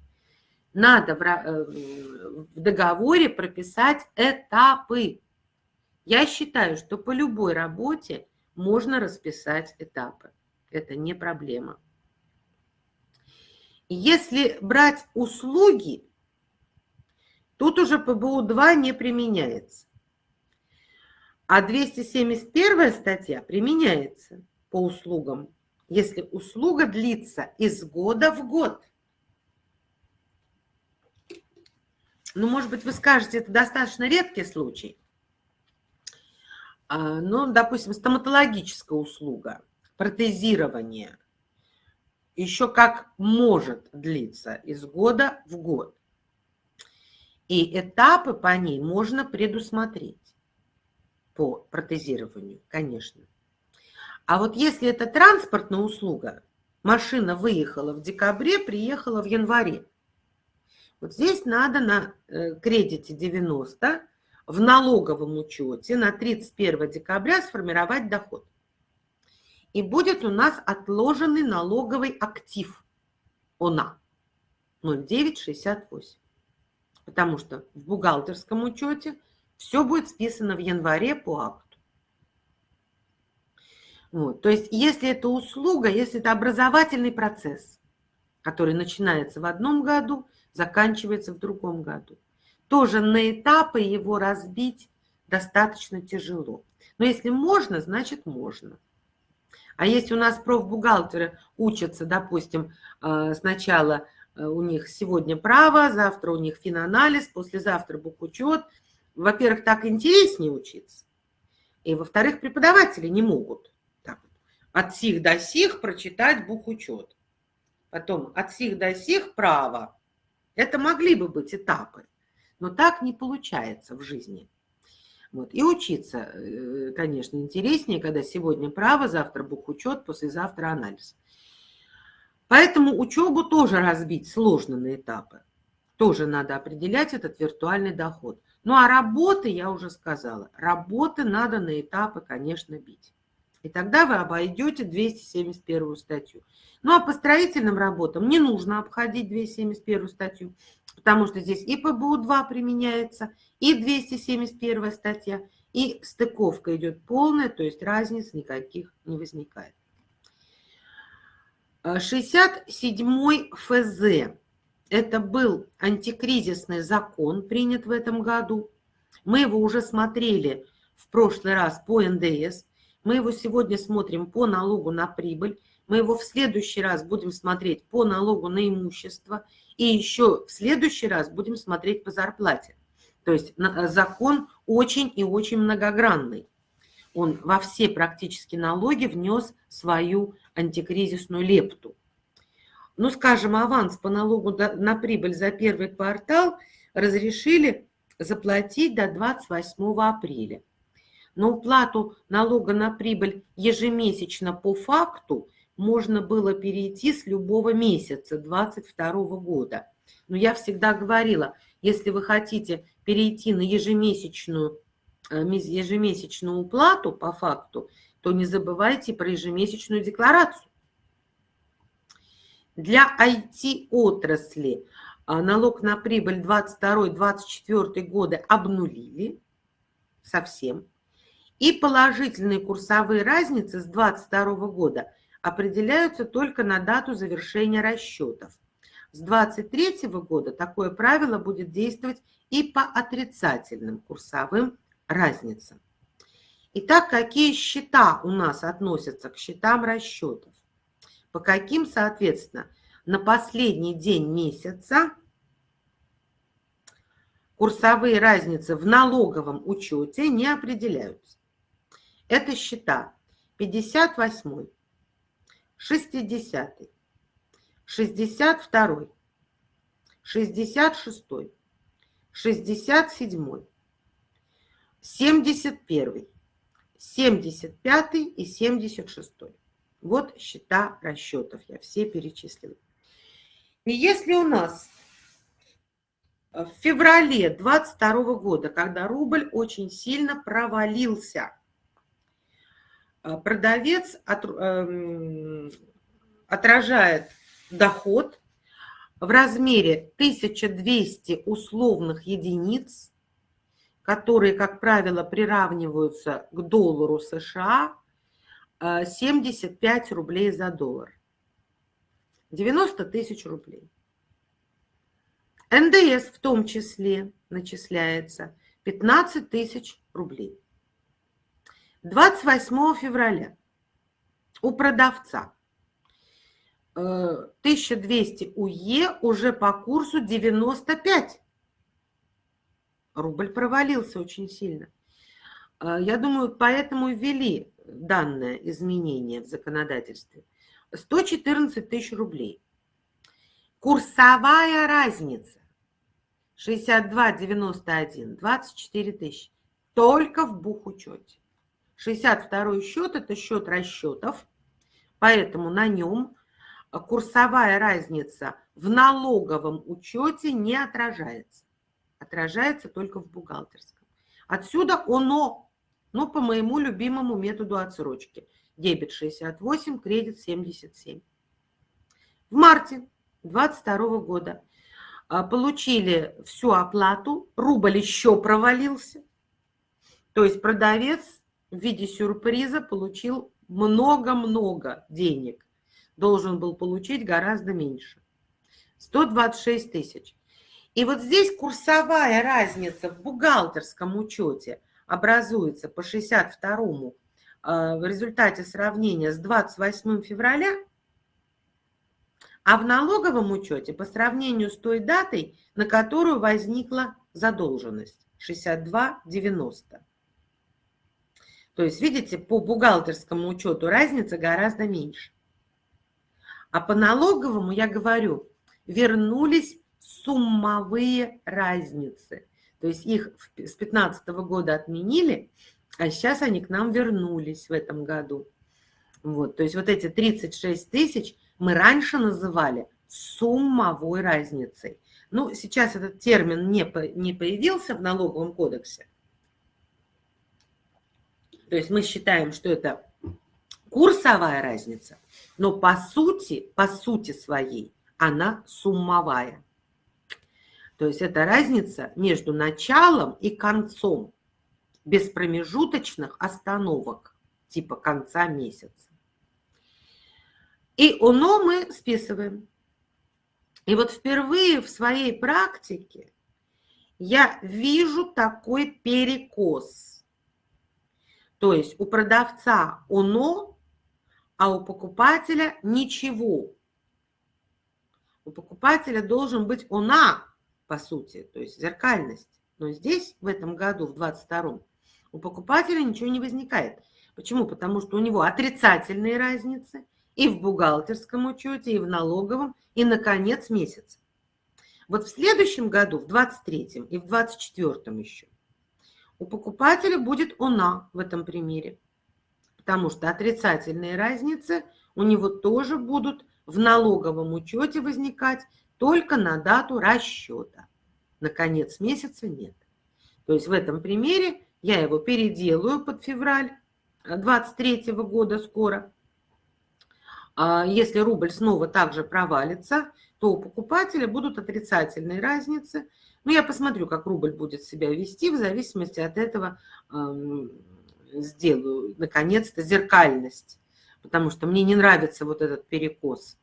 надо в, э, в договоре прописать этапы. Я считаю, что по любой работе можно расписать этапы. Это не проблема. Если брать услуги, тут уже ПБУ-2 не применяется. А 271 статья применяется по услугам, если услуга длится из года в год. Ну, может быть, вы скажете, это достаточно редкий случай. А, ну, допустим, стоматологическая услуга, протезирование, еще как может длиться из года в год. И этапы по ней можно предусмотреть по протезированию, конечно. А вот если это транспортная услуга, машина выехала в декабре, приехала в январе, вот здесь надо на э, кредите 90 в налоговом учете на 31 декабря сформировать доход. И будет у нас отложенный налоговый актив ОНА 0968. Потому что в бухгалтерском учете все будет списано в январе по акту. Вот. То есть если это услуга, если это образовательный процесс, который начинается в одном году – заканчивается в другом году. Тоже на этапы его разбить достаточно тяжело. Но если можно, значит можно. А если у нас профбухгалтеры учатся, допустим, э, сначала э, у них сегодня право, завтра у них финанализ, послезавтра бухучет, во-первых, так интереснее учиться, и во-вторых, преподаватели не могут от сих до сих прочитать бухучет. Потом от сих до сих право, это могли бы быть этапы, но так не получается в жизни. Вот. И учиться, э, конечно, интереснее, когда сегодня право, завтра бухучет, послезавтра анализ. Поэтому учебу тоже разбить сложно на этапы. Тоже надо определять этот виртуальный доход. Ну а работы, я уже сказала, работы надо на этапы, конечно, бить. И тогда вы обойдете 271 статью. Ну а по строительным работам не нужно обходить 271 статью, потому что здесь и ПБУ-2 применяется, и 271 статья, и стыковка идет полная, то есть разниц никаких не возникает. 67 ФЗ. Это был антикризисный закон, принят в этом году. Мы его уже смотрели в прошлый раз по НДС. Мы его сегодня смотрим по налогу на прибыль. Мы его в следующий раз будем смотреть по налогу на имущество. И еще в следующий раз будем смотреть по зарплате. То есть э, закон очень и очень многогранный. Он во все практически налоги внес свою антикризисную лепту. Ну, скажем, аванс по налогу на прибыль за первый квартал разрешили заплатить до 28 апреля. На уплату налога на прибыль ежемесячно по факту можно было перейти с любого месяца 2022 года. Но я всегда говорила, если вы хотите перейти на ежемесячную э, ежемесячную уплату по факту, то не забывайте про ежемесячную декларацию. Для IT-отрасли а, налог на прибыль 22-24 годы обнулили совсем. И положительные курсовые разницы с 22 года определяются только на дату завершения расчетов. С 23 года такое правило будет действовать и по отрицательным курсовым разницам. Итак, какие счета у нас относятся к счетам расчетов? По каким, соответственно, на последний день месяца курсовые разницы в налоговом учете не определяются. Это счета. 58, 60, 62, 66, 67, 71, 75 и 76. Вот счета расчетов, я все перечислила. И если у нас в феврале 22 года, когда рубль очень сильно провалился, продавец от, э, отражает доход в размере 1200 условных единиц, которые, как правило, приравниваются к доллару США, 75 э, рублей за доллар. 90 тысяч рублей. НДС в том числе начисляется 15 тысяч рублей. 28 февраля у продавца 1200 э, УЕ уже по курсу 95. Рубль провалился очень сильно. Э, я думаю, поэтому ввели данное изменение в законодательстве. 114 тысяч рублей. Курсовая разница 62,91, 24 тысячи. Только в бухучете. 62 счет – это счет расчетов, поэтому на нем курсовая разница в налоговом учете не отражается. Отражается только в бухгалтерском. Отсюда оно, ну, по моему любимому методу отсрочки – дебет 68, кредит 77. В марте 2022 года а, получили всю оплату, рубль еще провалился. То есть продавец в виде сюрприза получил много-много денег. Должен был получить гораздо меньше. 126 тысяч. И вот здесь курсовая разница в бухгалтерском учете образуется по 62 а, в результате сравнения с 28 февраля, а в налоговом учете по сравнению с той датой, на которую возникла задолженность 62,90. То есть, видите, по бухгалтерскому учету разница гораздо меньше. А по налоговому, я говорю, вернулись суммовые разницы. То есть их с 2015 года отменили, а сейчас они к нам вернулись в этом году. Вот, то есть вот эти 36 тысяч мы раньше называли суммовой разницей. Ну, сейчас этот термин не, не появился в налоговом кодексе. То есть мы считаем, что это курсовая разница, но по сути, по сути своей, она суммовая. То есть это разница между началом и концом без промежуточных остановок, типа конца месяца. И оно мы списываем. И вот впервые в своей практике я вижу такой перекос. То есть у продавца оно, а у покупателя ничего. У покупателя должен быть она, по сути, то есть зеркальность. Но здесь, в этом году, в 22-м, у покупателя ничего не возникает. Почему? Потому что у него отрицательные разницы и в бухгалтерском учете, и в налоговом, и на конец месяца. Вот в следующем году, в 23-м и в 24-м еще, у покупателя будет она в этом примере. Потому что отрицательные разницы у него тоже будут в налоговом учете возникать только на дату расчета. На конец месяца нет. То есть в этом примере Я его переделаю под февраль 23 года скоро. А если рубль снова также провалится, то у покупателя будут отрицательные разницы. Но я посмотрю, как рубль будет себя вести, в зависимости от этого сделаю, наконец-то, зеркальность. Потому что мне не нравится вот этот перекос,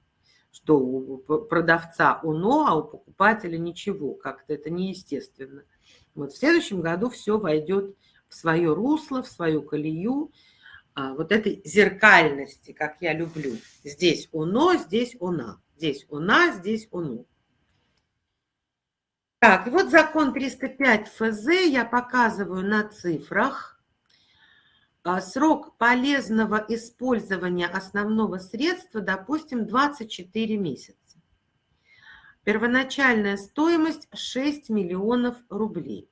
что у продавца оно, а у покупателя ничего. Как-то это неестественно. Вот в следующем году все войдет в свое русло, в свою колею, а, вот этой зеркальности, как я люблю. Здесь оно, здесь она. Здесь она, здесь оно. Так, и вот закон 305 ФЗ я показываю на цифрах. А, срок полезного использования основного средства, допустим, 24 месяца. Первоначальная стоимость 6 миллионов рублей.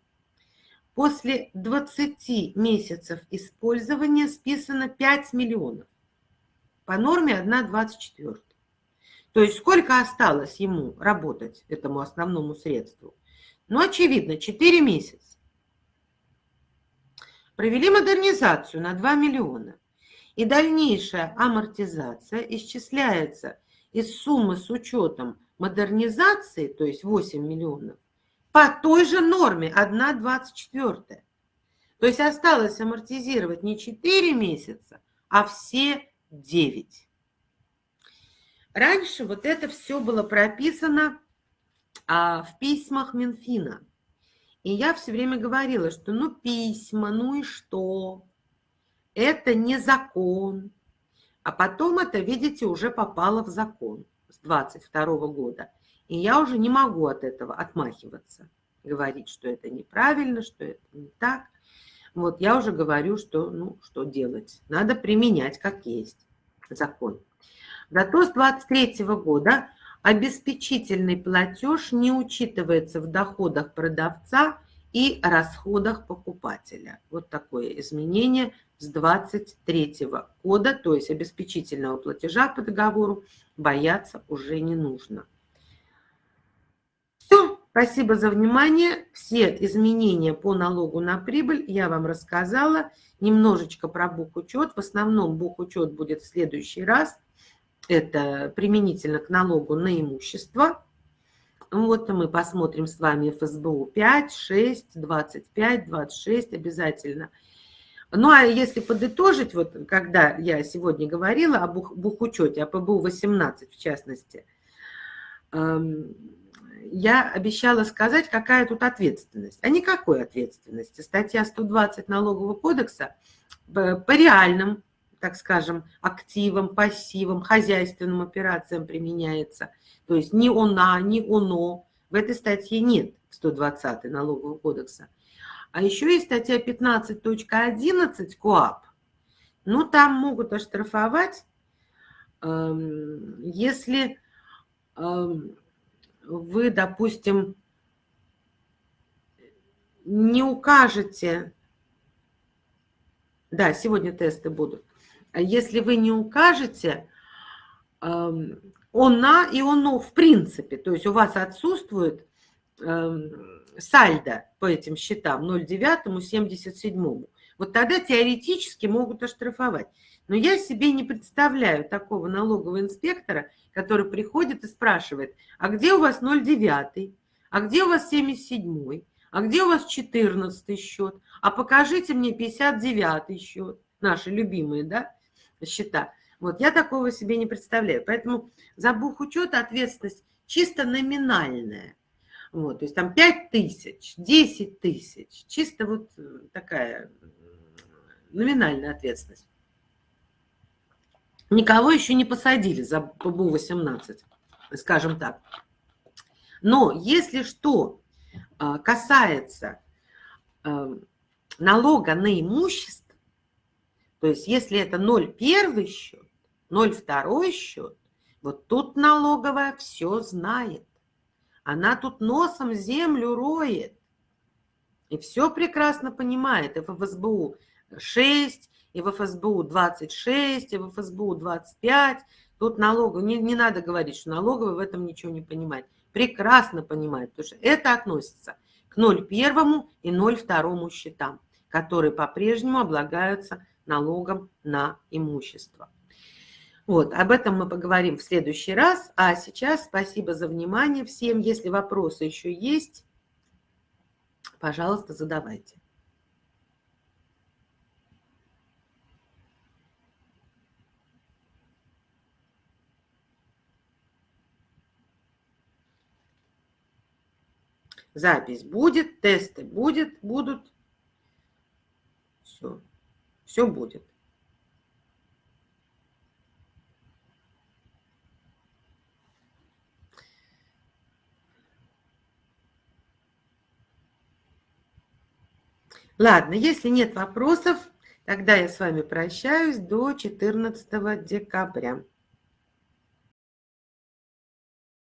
После 20 месяцев использования списано 5 миллионов. По норме 1,24. То есть сколько осталось ему работать, этому основному средству? Ну, очевидно, 4 месяца. Провели модернизацию на 2 миллиона. И дальнейшая амортизация исчисляется из суммы с учетом модернизации, то есть 8 миллионов, по той же норме 1,24. То есть осталось амортизировать не 4 месяца, а все 9. Раньше вот это все было прописано а, в письмах Минфина. И я все время говорила, что ну письма, ну и что? Это не закон. А потом это, видите, уже попало в закон с 22 года. И я уже не могу от этого отмахиваться, говорить, что это неправильно, что это не так. Вот я уже говорю, что, ну, что делать. Надо применять как есть закон. Зато с 23 года обеспечительный платеж не учитывается в доходах продавца и расходах покупателя. Вот такое изменение с 23 года, то есть обеспечительного платежа по договору бояться уже не нужно. Все, спасибо за внимание. Все изменения по налогу на прибыль я вам рассказала. Немножечко про бухучет. В основном бухучет будет в следующий раз. Это применительно к налогу на имущество. Вот мы посмотрим с вами ФСБУ 5, 6, 25, 26 обязательно. Ну, а если подытожить, вот когда я сегодня говорила о бух, бухучете, о ПБУ-18 в частности, эм, я обещала сказать, какая тут ответственность. А никакой ответственности. Статья 120 Налогового кодекса по реальным, так скажем, активам, пассивам, хозяйственным операциям применяется. То есть ни она, ни оно. В этой статье нет 120 Налогового кодекса. А еще есть статья 15.11 КОАП. Ну, там могут оштрафовать, эм, если эм, вы, допустим, не укажете, да, сегодня тесты будут, если вы не укажете эм, она и оно в принципе, то есть у вас отсутствует сальдо по этим счетам 0,9, 77. Вот тогда теоретически могут оштрафовать. Но я себе не представляю такого налогового инспектора, который приходит и спрашивает, а где у вас 0,9, а где у вас 77, а где у вас 14 счет, а покажите мне 59 счет, наши любимые да, счета. Вот я такого себе не представляю. Поэтому за бухучет ответственность чисто номинальная. Вот, то есть там 5 тысяч, 10 тысяч, чисто вот э, такая номинальная ответственность. Никого еще не посадили за ПБУ-18, скажем так. Но если что а, касается а, налога на имущество, то есть если это 0,1 счет, 0,2 счет, вот тут налоговая все знает. Она тут носом землю роет. И все прекрасно понимает. И в ФСБУ 6, и в ФСБУ 26, и в ФСБУ 25. Тут налоговый, не, не надо говорить, что налоговый в этом ничего не понимает. Прекрасно понимает, потому что это относится к 0,1 и 0,2 счетам. которые по-прежнему облагаются налогом на имущество. Вот, об этом мы поговорим в следующий раз. А сейчас спасибо за внимание всем. Если вопросы еще есть, пожалуйста, задавайте. Запись будет, тесты будет, будут. Все, все будет. Ладно, если нет вопросов, тогда я с вами прощаюсь до 14 декабря.